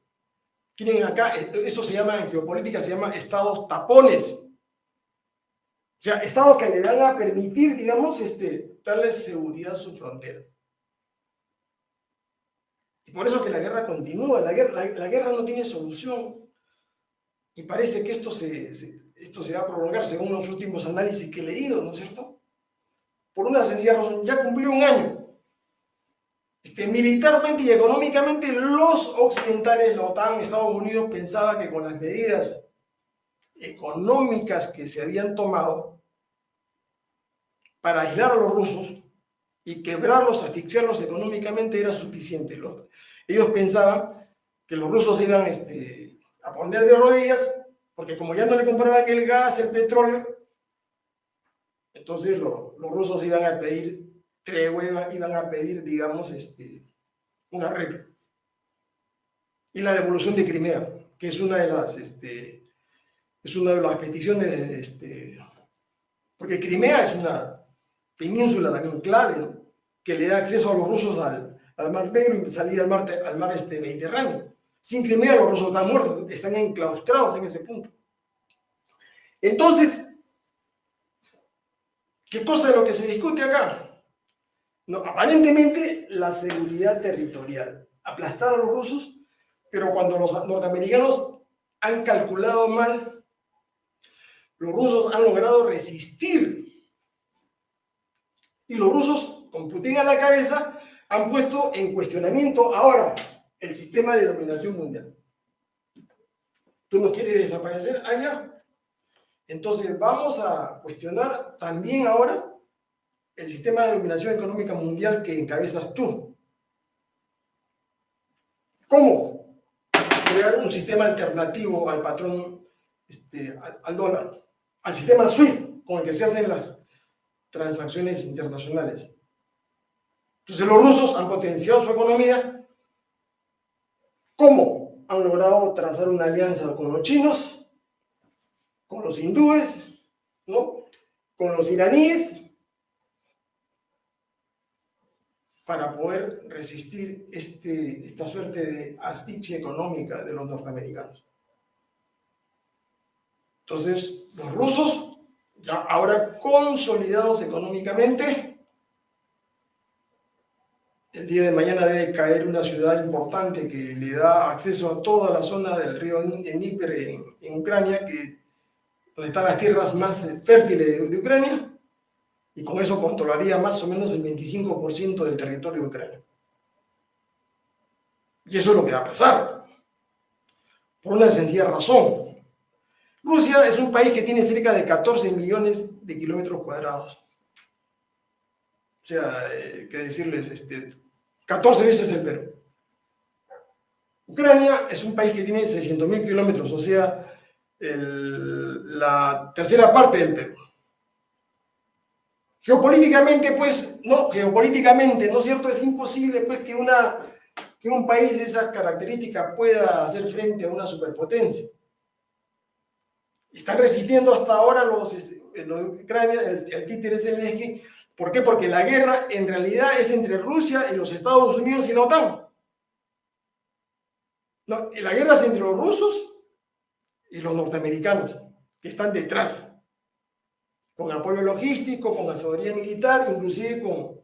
Quieren acá, esto se llama en geopolítica, se llama estados tapones. O sea, estados que le van a permitir, digamos, este, darle seguridad a su frontera. Por eso que la guerra continúa, la guerra, la, guerra no tiene solución. Y parece que esto se, esto se va a prolongar según los últimos análisis que he leído, ¿no es cierto? Por una sencilla razón, ya cumplió un año. Este, militarmente y económicamente los occidentales, la OTAN, Estados Unidos, pensaba que con las medidas económicas que se habían tomado para aislar a los rusos y quebrarlos, asfixiarlos económicamente era suficiente. Ellos pensaban que los rusos iban este, a poner de rodillas porque como ya no le compraban el gas, el petróleo, entonces los rusos iban a pedir tregua, iban a pedir, digamos, este, un arreglo. Y la devolución de Crimea, que es una de las, este, es una de las peticiones, este, porque Crimea es una península también clave, que le da acceso a los rusos al, Mar Negro y salir al mar, al mar este, Mediterráneo. Sin Crimea los rusos están muertos, están enclaustrados en ese punto. Entonces, ¿qué cosa es lo que se discute acá? No, aparentemente la seguridad territorial. Aplastar a los rusos, pero cuando los norteamericanos han calculado mal los rusos han logrado resistir. Y los rusos, con Putin a la cabeza, han puesto en cuestionamiento ahora el sistema de dominación mundial. ¿Tú nos quieres desaparecer allá? Entonces vamos a cuestionar también ahora el sistema de dominación económica mundial que encabezas tú. ¿Cómo? Crear un sistema alternativo al patrón, este, al dólar al sistema SWIFT con el que se hacen las transacciones internacionales. Entonces los rusos han potenciado su economía. ¿Cómo? Han logrado trazar una alianza con los chinos, con los hindúes, ¿no? con los iraníes, para poder resistir este, esta suerte de asfixia económica de los norteamericanos. Entonces, los rusos, ya ahora consolidados económicamente, el día de mañana debe caer una ciudad importante que le da acceso a toda la zona del río Dnieper en, Ucrania, que, donde están las tierras más fértiles de, Ucrania, y con eso controlaría más o menos el 25% del territorio de Ucrania. Y eso es lo que va a pasar, por una sencilla razón. Rusia es un país que tiene cerca de 14 millones de kilómetros cuadrados. O sea, eh, que decirles, este, 14 veces el Perú. Ucrania es un país que tiene 600 mil kilómetros, o sea, la tercera parte del Perú. Geopolíticamente, pues, no, geopolíticamente, ¿no es cierto? Es imposible, pues, que, una, que un país de esas características pueda hacer frente a una superpotencia. Están resistiendo hasta ahora los, este, los Ucrania, el, el títere. ¿Por qué? Porque la guerra en realidad es entre Rusia y los Estados Unidos y la OTAN. No, la guerra es entre los rusos y los norteamericanos, que están detrás, con apoyo logístico, con asesoría militar, inclusive con,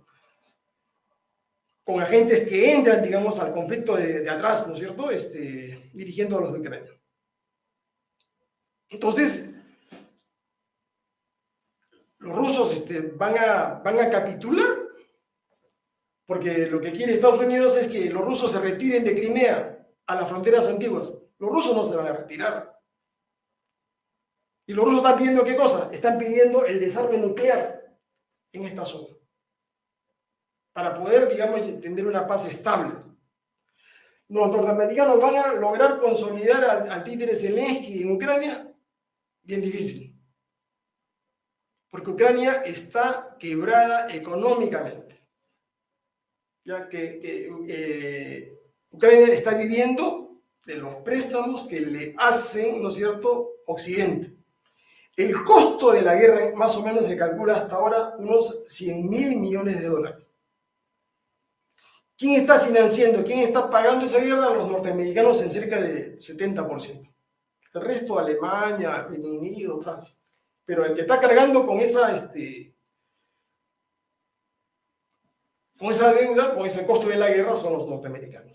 con agentes que entran, digamos, al conflicto de, atrás, ¿no es cierto?, este, dirigiendo a los de Ucrania. Entonces, los rusos este, van, a, van a capitular, porque lo que quiere Estados Unidos es que los rusos se retiren de Crimea a las fronteras antiguas. Los rusos no se van a retirar. Y los rusos están pidiendo qué cosa? Están pidiendo el desarme nuclear en esta zona. Para poder, digamos, tener una paz estable. Los norteamericanos van a lograr consolidar al, al Zelensky en Ucrania. Bien difícil. Porque Ucrania está quebrada económicamente. Ya que, eh, Ucrania está viviendo de los préstamos que le hacen, ¿no es cierto?, Occidente. El costo de la guerra más o menos se calcula hasta ahora unos 100 mil millones de dólares. ¿Quién está financiando, quién está pagando esa guerra? Los norteamericanos en cerca de 70%. El resto, Alemania, Reino Unido, Francia. Pero el que está cargando con esa, este, con esa deuda, con ese costo de la guerra, son los norteamericanos.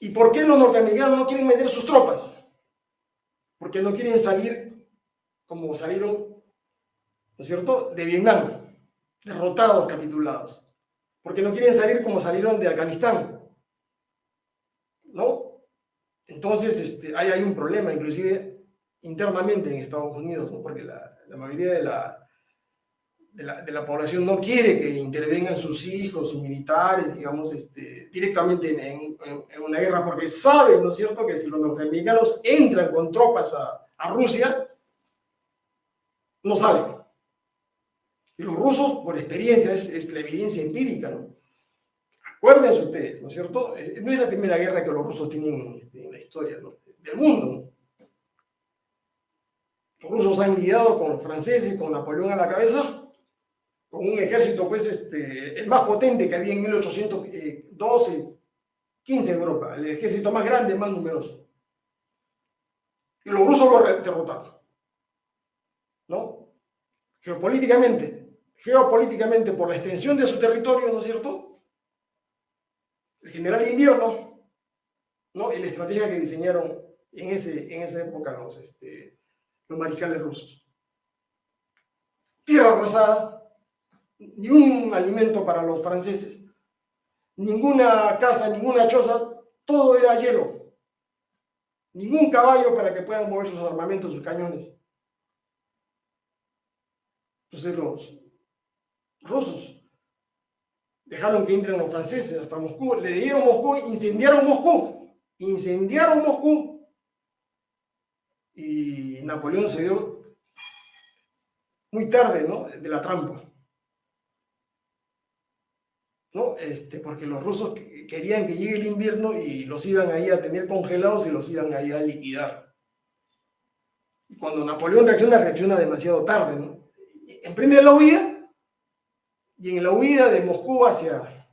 ¿Y por qué los norteamericanos no quieren meter sus tropas? porque no quieren salir como salieron, ¿no es cierto?, de Vietnam, derrotados, capitulados, porque no quieren salir como salieron de Afganistán, ¿no? Entonces, este, hay, hay un problema, inclusive internamente en Estados Unidos, ¿no? porque la, la mayoría de la, de la, de la, población no quiere que intervengan sus hijos, sus militares, digamos, este, directamente en, en, en, una guerra, porque saben, ¿no es cierto?, que si los norteamericanos entran con tropas a, a Rusia, no salen. Y los rusos, por experiencia, es, es la evidencia empírica, ¿no? Acuérdense ustedes, ¿no es cierto? Eh, no es la primera guerra que los rusos tienen este, en la historia ¿no? del mundo. Los rusos han lidiado con los franceses, con Napoleón a la cabeza, con un ejército, pues, este, el más potente que había en 1812, 15 en Europa, el ejército más grande, más numeroso. Y los rusos lo derrotaron. ¿No? Geopolíticamente, geopolíticamente, por la extensión de su territorio, ¿no es cierto? El general invierno, ¿no? Y la estrategia que diseñaron en, ese, en esa época los, este, los mariscales rusos. Tierra arrasada, ni un alimento para los franceses, ninguna casa, ninguna choza, todo era hielo, ningún caballo para que puedan mover sus armamentos, sus cañones. Entonces los rusos dejaron que entren los franceses hasta Moscú, le dieron Moscú, incendiaron Moscú, incendiaron Moscú. Y Napoleón se dio muy tarde, ¿no? De la trampa. ¿no? Este, porque los rusos querían que llegue el invierno y los iban ahí a tener congelados y los iban ahí a liquidar. Y cuando Napoleón reacciona, reacciona demasiado tarde, ¿no? Emprende la huida y en la huida de Moscú hacia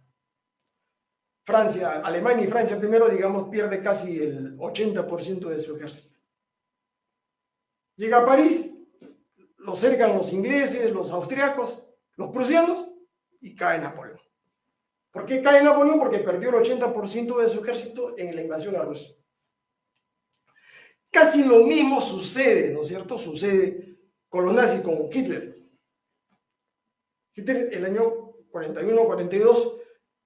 Francia, Alemania y Francia primero, digamos, pierde casi el 80% de su ejército. Llega a París, lo cercan los ingleses, los austriacos, los prusianos y cae Napoleón. ¿Por qué cae Napoleón? Porque perdió el 80% de su ejército en la invasión a Rusia. Casi lo mismo sucede, ¿no es cierto? Sucede con los nazis, con Hitler. Hitler, el año 41-42,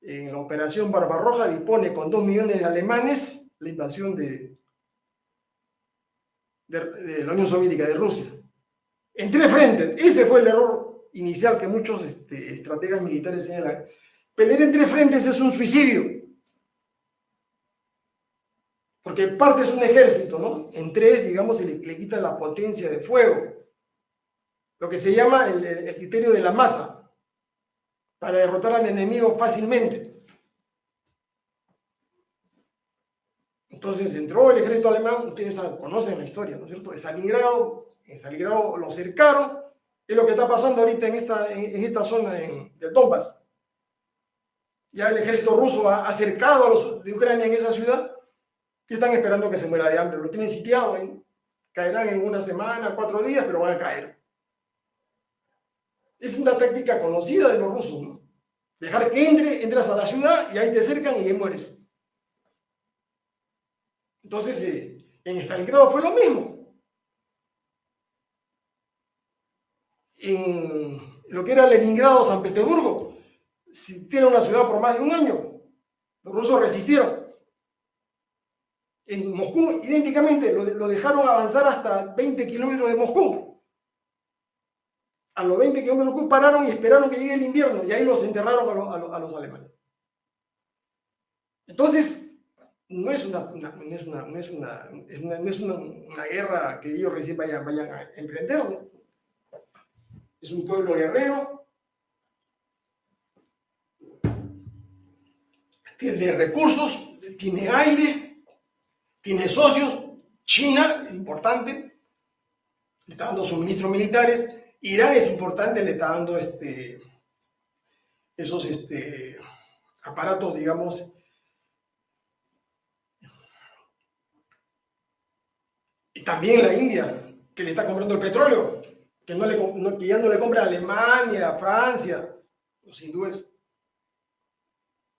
en la operación Barbarroja, dispone con dos millones de alemanes la invasión de, de, la Unión Soviética, de Rusia. En tres frentes. Ese fue el error inicial que muchos este, estrategas militares señalan Pelear en tres frentes es un suicidio. Porque parte es un ejército, ¿no? En tres, digamos, se le, quita la potencia de fuego. Lo que se llama el criterio de la masa. Para derrotar al enemigo fácilmente. Entonces entró el ejército alemán, ustedes conocen la historia, ¿no es cierto? Stalingrado, en Stalingrado lo cercaron, es lo que está pasando ahorita en esta, en, esta zona en, del Donbass. Ya el ejército ruso ha acercado a los de Ucrania en esa ciudad y están esperando que se muera de hambre. Lo tienen sitiado, caerán en una semana, cuatro días, pero van a caer. Es una táctica conocida de los rusos, ¿no? Dejar que entre, entras a la ciudad y ahí te cercan y ahí mueres. Entonces, eh, en Stalingrado fue lo mismo. En lo que era Leningrado, San Petersburgo, si tiene una ciudad por más de un año, los rusos resistieron. En Moscú, idénticamente, lo, dejaron avanzar hasta 20 kilómetros de Moscú. A los 20 kilómetros de Moscú pararon y esperaron que llegue el invierno y ahí los enterraron a, los alemanes. Entonces, no es una, no es una, no es una, no es una, guerra que ellos recién vayan, vayan a emprender. Es un pueblo guerrero, tiene recursos, tiene aire, tiene socios. China es importante, le está dando suministros militares. Irán es importante, le está dando este, esos este, aparatos, digamos, Y también la India, que le está comprando el petróleo, que, no le, ya no le compra a Alemania, a Francia, los hindúes.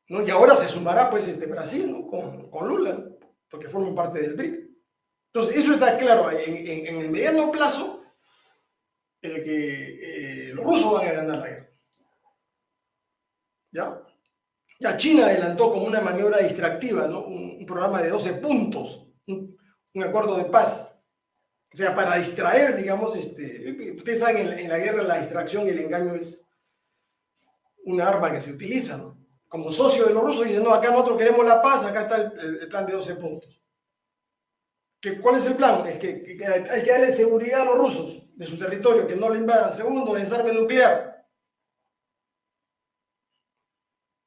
¿No? Y ahora se sumará pues este Brasil ¿no? con, con Lula, porque forman parte del BRIC. Entonces, eso está claro, en, en, el mediano plazo, el que eh, los rusos van a ganar la guerra. ¿Ya? Ya China adelantó como una maniobra distractiva, ¿no? un, programa de 12 puntos, un acuerdo de paz. O sea, para distraer, digamos, este, ustedes saben, en, la guerra la distracción y el engaño es una arma que se utiliza, ¿no? Como socio de los rusos dicen, no, acá nosotros queremos la paz, acá está el, plan de 12 puntos. ¿Que, ¿Cuál es el plan? Es que, hay que darle seguridad a los rusos de su territorio, que no le invadan. Segundo, desarme nuclear.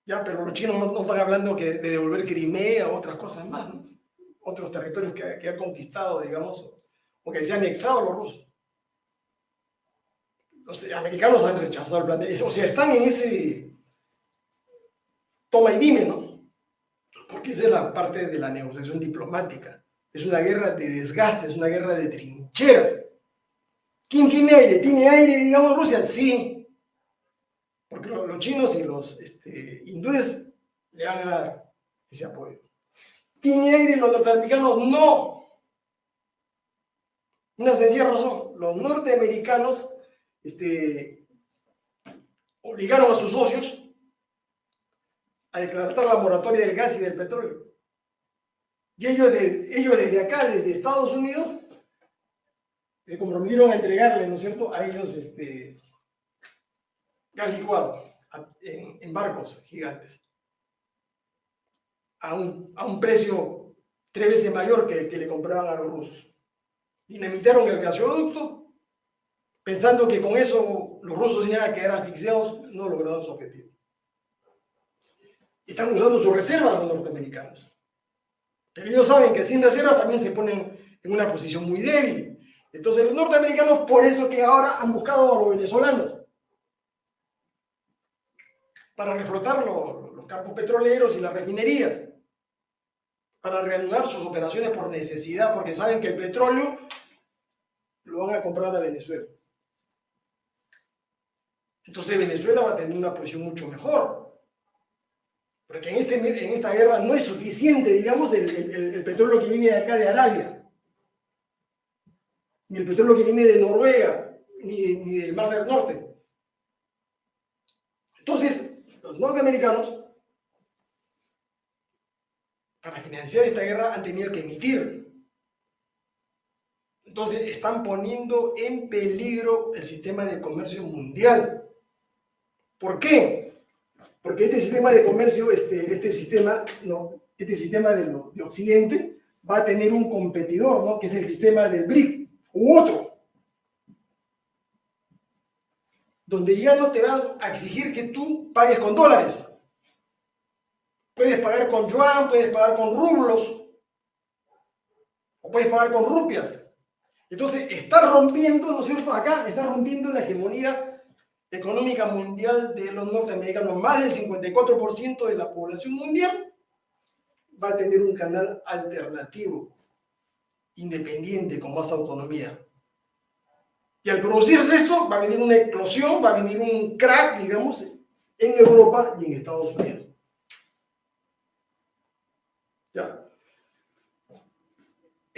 Ya, pero los chinos no, están hablando que de devolver Crimea o otras cosas más, ¿no? Otros territorios que, que ha conquistado, digamos, o que se han anexado los rusos. Los americanos han rechazado el plan. O sea, están en ese toma y dime, ¿no? Porque esa es la parte de la negociación diplomática. Es una guerra de desgaste, es una guerra de trincheras. ¿Quién tiene aire? ¿Tiene aire, digamos, Rusia? Sí. Porque los, chinos y los este, hindúes le van a dar ese apoyo. ¿Tiene aire los norteamericanos? No. Una sencilla razón, los norteamericanos este, obligaron a sus socios a declarar la moratoria del gas y del petróleo. Y ellos, de, ellos desde acá, desde Estados Unidos, se comprometieron a entregarle, ¿no es cierto?, a ellos este, gas licuado en, barcos gigantes a un, a un precio tres veces mayor que el que le compraban a los rusos dinamitaron el gasoducto, pensando que con eso los rusos iban a quedar asfixiados, no lograron su objetivo. Están usando sus reservas los norteamericanos. Pero ellos saben que sin reservas también se ponen en una posición muy débil. Entonces los norteamericanos, por eso que ahora han buscado a los venezolanos para reflotar los, los campos petroleros y las refinerías, para reanudar sus operaciones por necesidad, porque saben que el petróleo lo van a comprar a Venezuela. Entonces Venezuela va a tener una posición mucho mejor. Porque en, este, en esta guerra no es suficiente, digamos, el, petróleo que viene de acá de Arabia, ni el petróleo que viene de Noruega, ni, ni del Mar del Norte. Entonces, los norteamericanos, para financiar esta guerra, han tenido que emitir entonces están poniendo en peligro el sistema de comercio mundial. ¿Por qué? Porque este sistema de comercio, este, este sistema, no, este sistema de, de Occidente va a tener un competidor, ¿no? que es el sistema del BRIC, u otro. Donde ya no te van a exigir que tú pagues con dólares. Puedes pagar con yuan, puedes pagar con rublos, o puedes pagar con rupias. Entonces, está rompiendo, ¿no es cierto? Acá está rompiendo la hegemonía económica mundial de los norteamericanos. Más del 54% de la población mundial va a tener un canal alternativo, independiente, con más autonomía. Y al producirse esto, va a venir una eclosión, va a venir un crack, digamos, en Europa y en Estados Unidos. ¿Ya?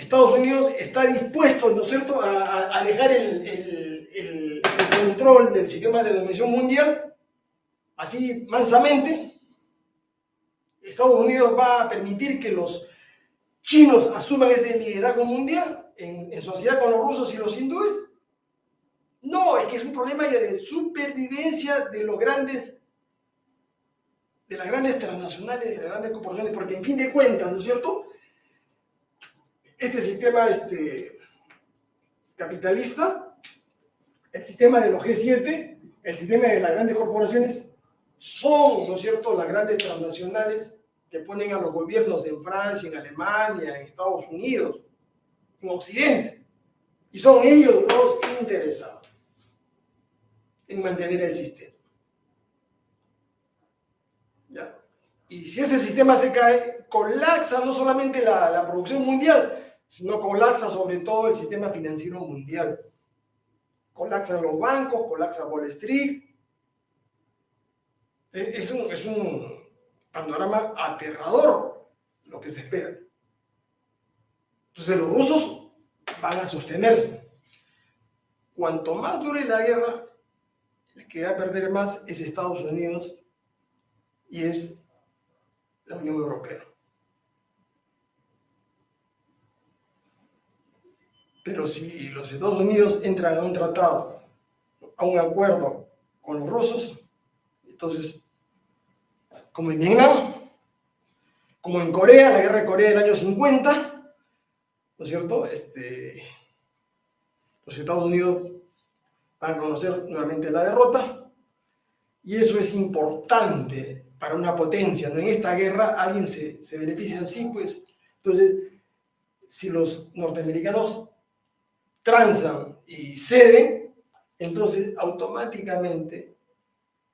Estados Unidos está dispuesto, ¿no es cierto?, a, dejar el, control del sistema de la mundial, así mansamente. Estados Unidos va a permitir que los chinos asuman ese liderazgo mundial en, en sociedad con los rusos y los hindúes. No, es que es un problema de supervivencia de los grandes, de las grandes transnacionales, de las grandes corporaciones, porque en fin de cuentas, ¿no es cierto?, este sistema este, capitalista, el sistema de los G7, el sistema de las grandes corporaciones, son, ¿no es cierto?, las grandes transnacionales que ponen a los gobiernos en Francia, en Alemania, en Estados Unidos, en Occidente. Y son ellos los interesados en mantener el sistema. ¿Ya? Y si ese sistema se cae, colapsa no solamente la, la producción mundial, sino colapsa sobre todo el sistema financiero mundial. Colapsan los bancos, colapsa Wall Street. Es un, es un panorama aterrador lo que se espera. Entonces los rusos van a sostenerse. Cuanto más dure la guerra, el que va a perder más es Estados Unidos y es la Unión Europea. Pero si los Estados Unidos entran a un tratado, a un acuerdo con los rusos, entonces, como en Vietnam, como en Corea, la guerra de Corea del año 50, ¿no es cierto? Este, los Estados Unidos van a conocer nuevamente la derrota, y eso es importante para una potencia, ¿no? En esta guerra alguien se, se beneficia así, pues, entonces, si los norteamericanos transan y ceden, entonces automáticamente,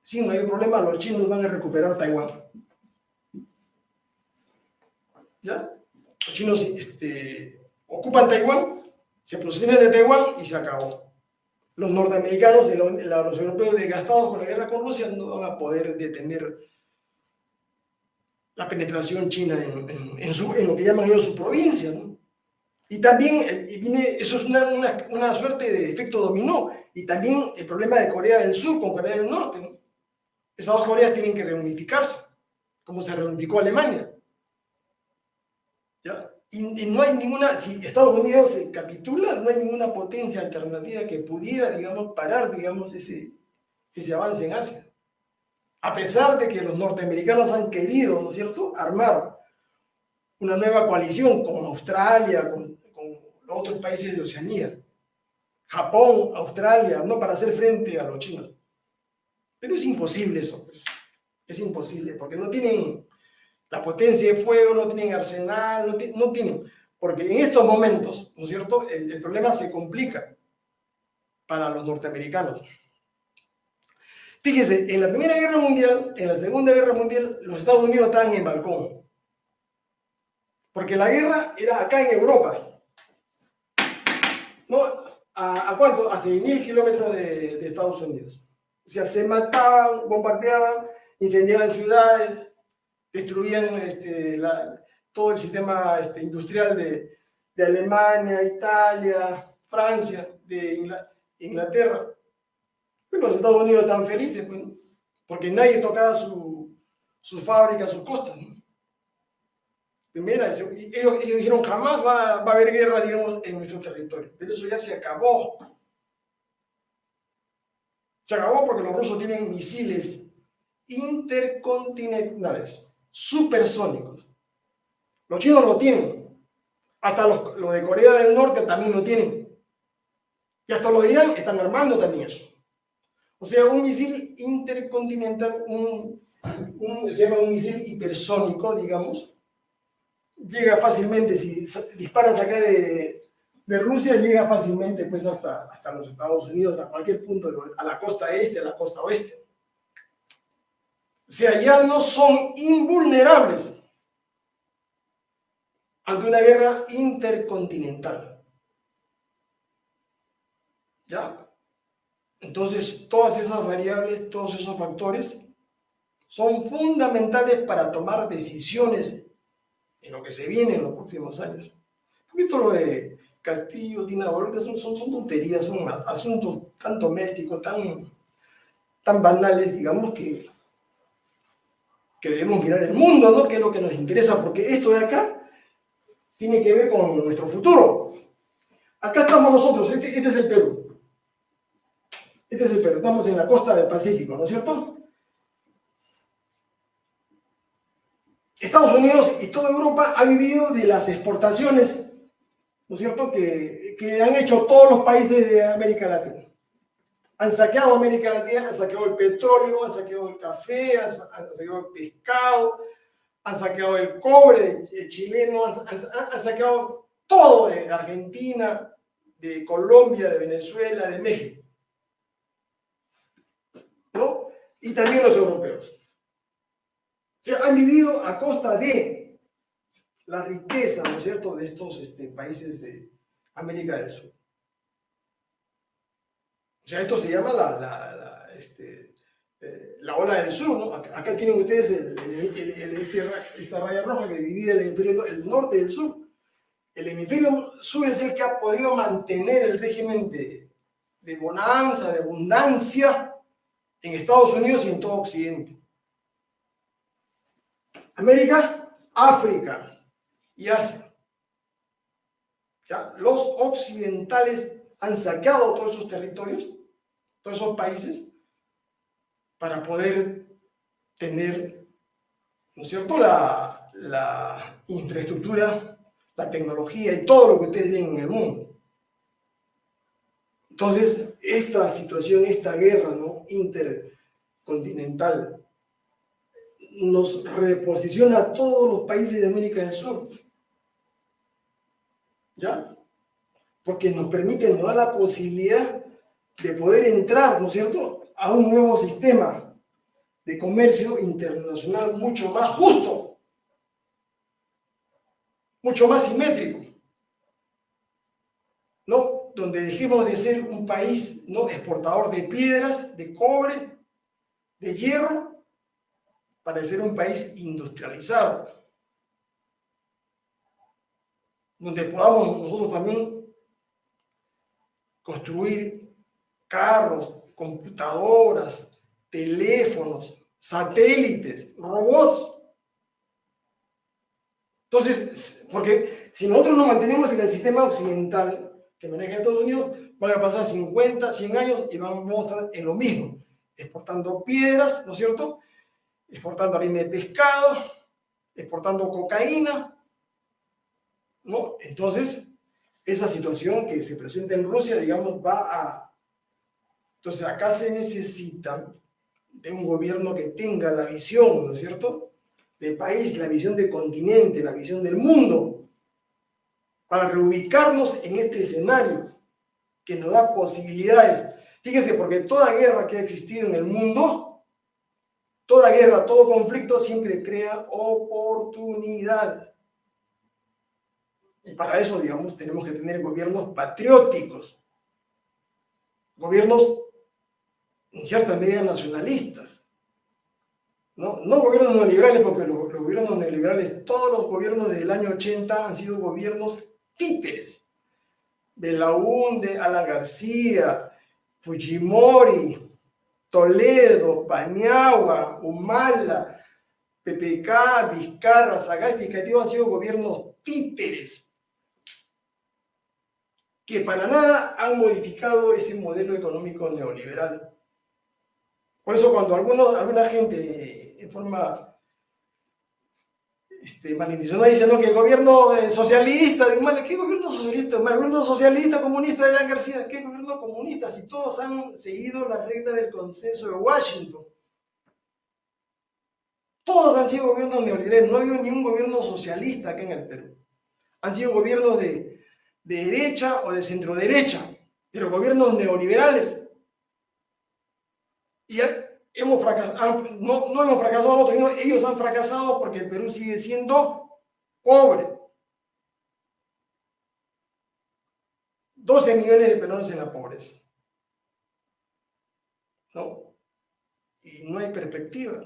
sin mayor problema, los chinos van a recuperar Taiwán. ¿Ya? Los chinos este, ocupan Taiwán, se proceden de Taiwán y se acabó. Los norteamericanos y los europeos desgastados con la guerra con Rusia no van a poder detener la penetración china en, su, en lo que llaman ellos su provincia. ¿no? Y también eh, viene, eso es una, una, suerte de efecto dominó. Y también el problema de Corea del Sur con Corea del Norte. Esas dos Coreas tienen que reunificarse, como se reunificó Alemania. ¿Ya? Y, no hay ninguna, si Estados Unidos se capitula, no hay ninguna potencia alternativa que pudiera, digamos, parar, digamos, ese, ese avance en Asia. A pesar de que los norteamericanos han querido, ¿no es cierto?, armar una nueva coalición con Australia, con, otros países de Oceanía, Japón, Australia, no para hacer frente a los chinos. Pero es imposible eso, pues. Es imposible, porque no tienen la potencia de fuego, no tienen arsenal, no, tienen. Porque en estos momentos, ¿no es cierto?, el, el problema se complica para los norteamericanos. Fíjese, en la Primera Guerra Mundial, en la Segunda Guerra Mundial, los Estados Unidos estaban en balcón. Porque la guerra era acá en Europa. ¿No? ¿A, cuánto? A 6.000 kilómetros de, Estados Unidos. O sea, se mataban, bombardeaban, incendiaban ciudades, destruían este, todo el sistema este, industrial de, Alemania, Italia, Francia, de Inglaterra. Pero los Estados Unidos estaban felices, pues, porque nadie tocaba su, sus fábricas, sus costas. Primera, ellos, dijeron jamás va, a haber guerra, digamos, en nuestro territorio. Pero eso ya se acabó. Se acabó porque los rusos tienen misiles intercontinentales, supersónicos. Los chinos lo tienen. Hasta los, de Corea del Norte también lo tienen. Y hasta los de Irán están armando también eso. O sea, un misil intercontinental, se llama un misil hipersónico, digamos, llega fácilmente, si disparas acá de, de Rusia, llega fácilmente pues hasta, hasta los Estados Unidos, a cualquier punto, a la costa este, a la costa oeste. O sea, ya no son invulnerables ante una guerra intercontinental. ¿Ya? Entonces, todas esas variables, todos esos factores son fundamentales para tomar decisiones en lo que se viene en los próximos años. Un poquito lo de Castillo, Dina son, son, son, tonterías, son asuntos tan domésticos, tan, tan banales, digamos, que, que debemos mirar el mundo, ¿no? Que es lo que nos interesa, porque esto de acá tiene que ver con nuestro futuro. Acá estamos nosotros, este, este es el Perú. Este es el Perú, estamos en la costa del Pacífico, ¿no es cierto? Unidos y toda Europa ha vivido de las exportaciones, ¿no es cierto?, que, que han hecho todos los países de América Latina. Han saqueado América Latina, han saqueado el petróleo, han saqueado el café, han, saqueado el pescado, han saqueado el cobre chileno, han, han saqueado todo de Argentina, de Colombia, de Venezuela, de México. ¿No? Y también los europeos han vivido a costa de la riqueza, ¿no es cierto?, de estos este, países de América del Sur. O sea, esto se llama la, este, eh, la ola del sur, ¿no? Acá, tienen ustedes esta raya roja que divide el hemisferio el norte del sur. El hemisferio sur es el que ha podido mantener el régimen de bonanza, de abundancia en Estados Unidos y en todo Occidente. América, África y Asia. ¿Ya? Los occidentales han saqueado todos esos territorios, todos esos países, para poder tener, ¿no es cierto?, la, la infraestructura, la tecnología y todo lo que ustedes tienen en el mundo. Entonces, esta situación, esta guerra ¿no? intercontinental nos reposiciona a todos los países de América del Sur. ¿Ya? Porque nos permite, nos da la posibilidad de poder entrar, ¿no es cierto?, a un nuevo sistema de comercio internacional mucho más justo, mucho más simétrico, ¿no? Donde dejemos de ser un país, ¿no?, exportador de piedras, de cobre, de hierro, para ser un país industrializado, donde podamos nosotros también construir carros, computadoras, teléfonos, satélites, robots. Entonces, porque si nosotros nos mantenemos en el sistema occidental que maneja Estados Unidos, van a pasar 50, 100 años y vamos a estar en lo mismo, exportando piedras, ¿no es cierto? Exportando harina de pescado, exportando cocaína, ¿no? Entonces, esa situación que se presenta en Rusia, digamos, va a... Entonces, acá se necesita de un gobierno que tenga la visión, ¿no es cierto?, del país, la visión del continente, la visión del mundo, para reubicarnos en este escenario que nos da posibilidades. Fíjense, porque toda guerra que ha existido en el mundo Toda guerra, todo conflicto siempre crea oportunidad. Y para eso, digamos, tenemos que tener gobiernos patrióticos, gobiernos en cierta medida nacionalistas. No, no gobiernos neoliberales, porque los, gobiernos neoliberales, todos los gobiernos desde el año 80 han sido gobiernos títeres. De la UNDE, Alan García, Fujimori, Toledo, Paniagua, Humala, PPK, Vizcarra, Sagasti y han sido gobiernos títeres que para nada han modificado ese modelo económico neoliberal. Por eso cuando algunos, alguna gente en forma este, malintencionada diciendo que el gobierno eh, socialista, ¿qué gobierno socialista? El gobierno socialista comunista de Jan García, ¿qué gobierno comunista? Si todos han seguido las reglas del consenso de Washington. Todos han sido gobiernos neoliberales, no ha habido ningún gobierno socialista acá en el Perú. Han sido gobiernos de, de derecha o de centro derecha, pero gobiernos neoliberales. Y hemos fracasado, no, hemos fracasado nosotros, ellos han fracasado porque el Perú sigue siendo pobre. 12 millones de peruanos en la pobreza. ¿No? Y no hay perspectiva.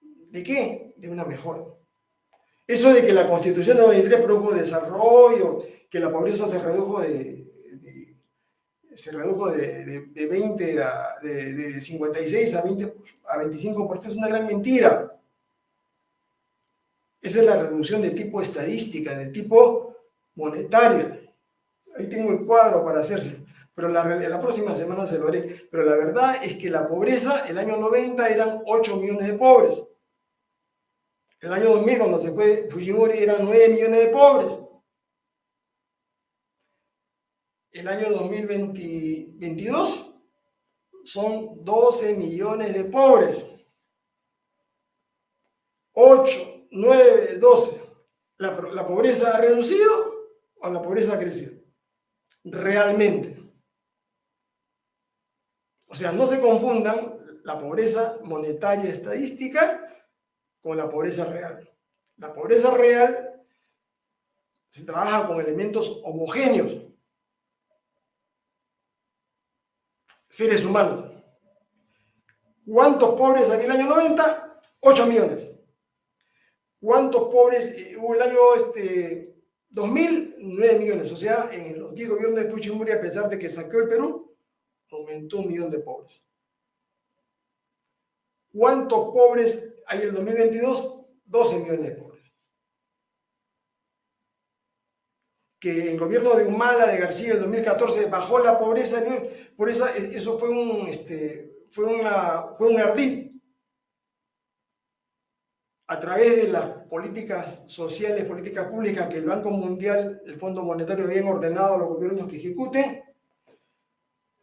¿De qué? De una mejora. Eso de que la Constitución de 93 produjo desarrollo, que la pobreza se redujo de, se redujo de, 20 a, de, 56 a, 20, a 25%, es una gran mentira. Esa es la reducción de tipo estadística, de tipo monetario. Ahí tengo el cuadro para hacerse, pero la, la próxima semana se lo haré. Pero la verdad es que la pobreza, el año 90 eran 8 millones de pobres. El año 2000, cuando se fue Fujimori, eran 9 millones de pobres. El año 2022 son 12 millones de pobres. 8, 9, 12. ¿La, la pobreza ha reducido o la pobreza ha crecido? Realmente. O sea, no se confundan la pobreza monetaria estadística con la pobreza real. La pobreza real se trabaja con elementos homogéneos, seres humanos. ¿Cuántos pobres aquí en el año 90? 8 millones. ¿Cuántos pobres eh, hubo el año este, 2000? 9 millones. O sea, en los 10 gobiernos de Fujimori, a pesar de que saqueó el Perú, aumentó un millón de pobres. ¿Cuántos pobres hay en el 2022 12 millones de pobres. Que el gobierno de Humala, de García, en el 2014 bajó la pobreza, por eso, eso fue un, este, fue, una, fue un ardid. A través de las políticas sociales, políticas públicas que el Banco Mundial, el Fondo Monetario habían ordenado a los gobiernos que ejecuten,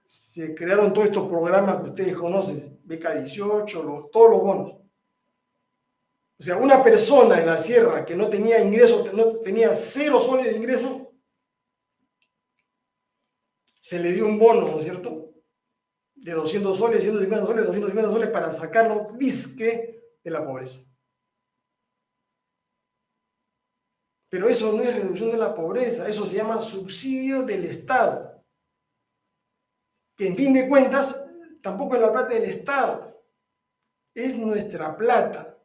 se crearon todos estos programas que ustedes conocen, beca 18, todos los bonos. O sea, una persona en la sierra que no tenía ingresos, no tenía cero soles de ingreso, se le dio un bono, ¿no es cierto? De 200 soles, 150 soles, 250 soles para sacarlo disque de la pobreza. Pero eso no es reducción de la pobreza, eso se llama subsidio del Estado. Que en fin de cuentas, tampoco es la plata del Estado, es nuestra plata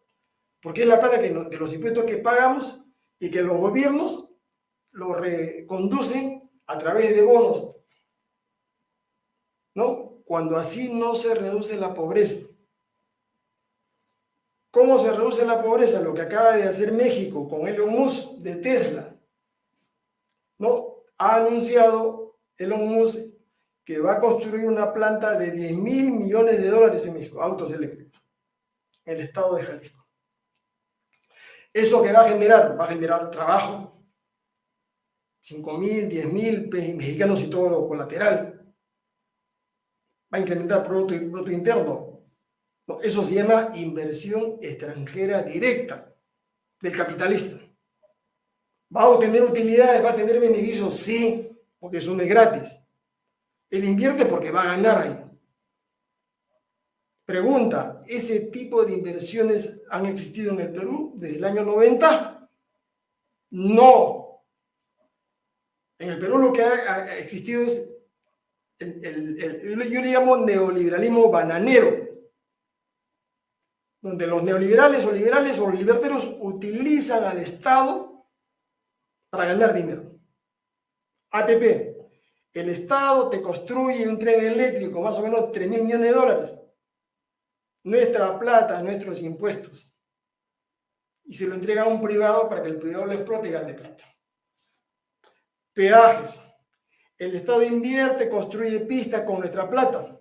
porque es la plata que de los impuestos que pagamos y que los gobiernos lo reconducen a través de bonos, ¿no? Cuando así no se reduce la pobreza. ¿Cómo se reduce la pobreza? Lo que acaba de hacer México con Elon Musk de Tesla, ¿no? Ha anunciado Elon Musk que va a construir una planta de 10 mil millones de dólares en México, autos eléctricos, en el estado de Jalisco. ¿Eso que va a generar? Va a generar trabajo. 5 mil, 10 mil mexicanos y todo lo colateral. A incrementar Producto, producto Interno. eso se llama inversión extranjera directa del capitalista. ¿Va a obtener utilidades? ¿Va a tener beneficios? Sí, porque eso no es gratis. Él invierte porque va a ganar ahí. Pregunta, ¿ese tipo de inversiones han existido en el Perú desde el año 90? No. En el Perú lo que ha existido es, el, yo le llamo neoliberalismo bananero, donde los neoliberales o liberales o liberteros utilizan al Estado para ganar dinero. ATP, el Estado te construye un tren eléctrico, más o menos 3 mil millones de dólares nuestra plata, nuestros impuestos. Y se lo entrega a un privado para que el privado lo explote y gane plata. Peajes. El Estado invierte, construye pistas con nuestra plata.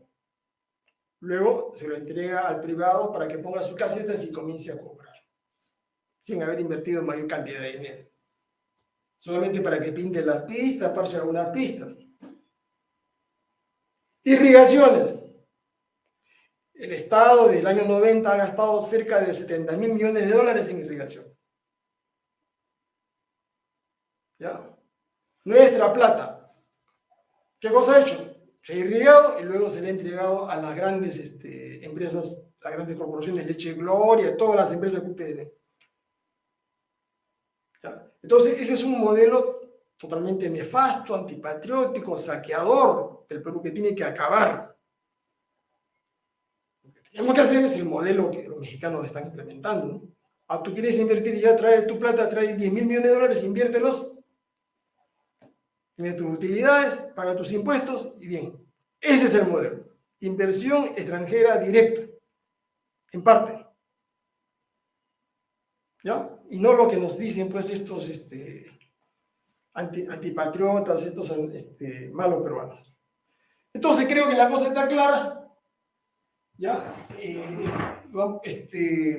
Luego se lo entrega al privado para que ponga sus casetas y comience a cobrar. Sin haber invertido mayor cantidad de dinero. Solamente para que pinte las pistas, para algunas pistas. Irrigaciones el Estado desde el año 90 ha gastado cerca de 70 mil millones de dólares en irrigación. ¿Ya? Nuestra plata. ¿Qué cosa ha hecho? Se ha irrigado y luego se le ha entregado a las grandes este, empresas, las grandes corporaciones, Leche Gloria, todas las empresas que ustedes ven. Entonces, ese es un modelo totalmente nefasto, antipatriótico, saqueador del Perú que tiene que acabar. Lo que tenemos que hacer es el modelo que los mexicanos están implementando. Ah, tú quieres invertir y ya trae tu plata, trae 10 mil millones de dólares, inviértelos tiene tus utilidades, paga tus impuestos y bien. Ese es el modelo. Inversión extranjera directa, en parte. ¿Ya? Y no lo que nos dicen pues estos este, antipatriotas, estos este, malos peruanos. Entonces creo que la cosa está clara. ¿Ya? Eh, este,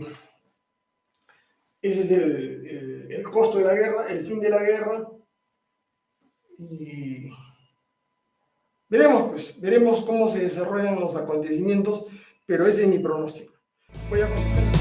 ese es el costo de la guerra, el fin de la guerra y veremos, pues, veremos cómo se desarrollan los acontecimientos, pero ese es mi pronóstico. Voy a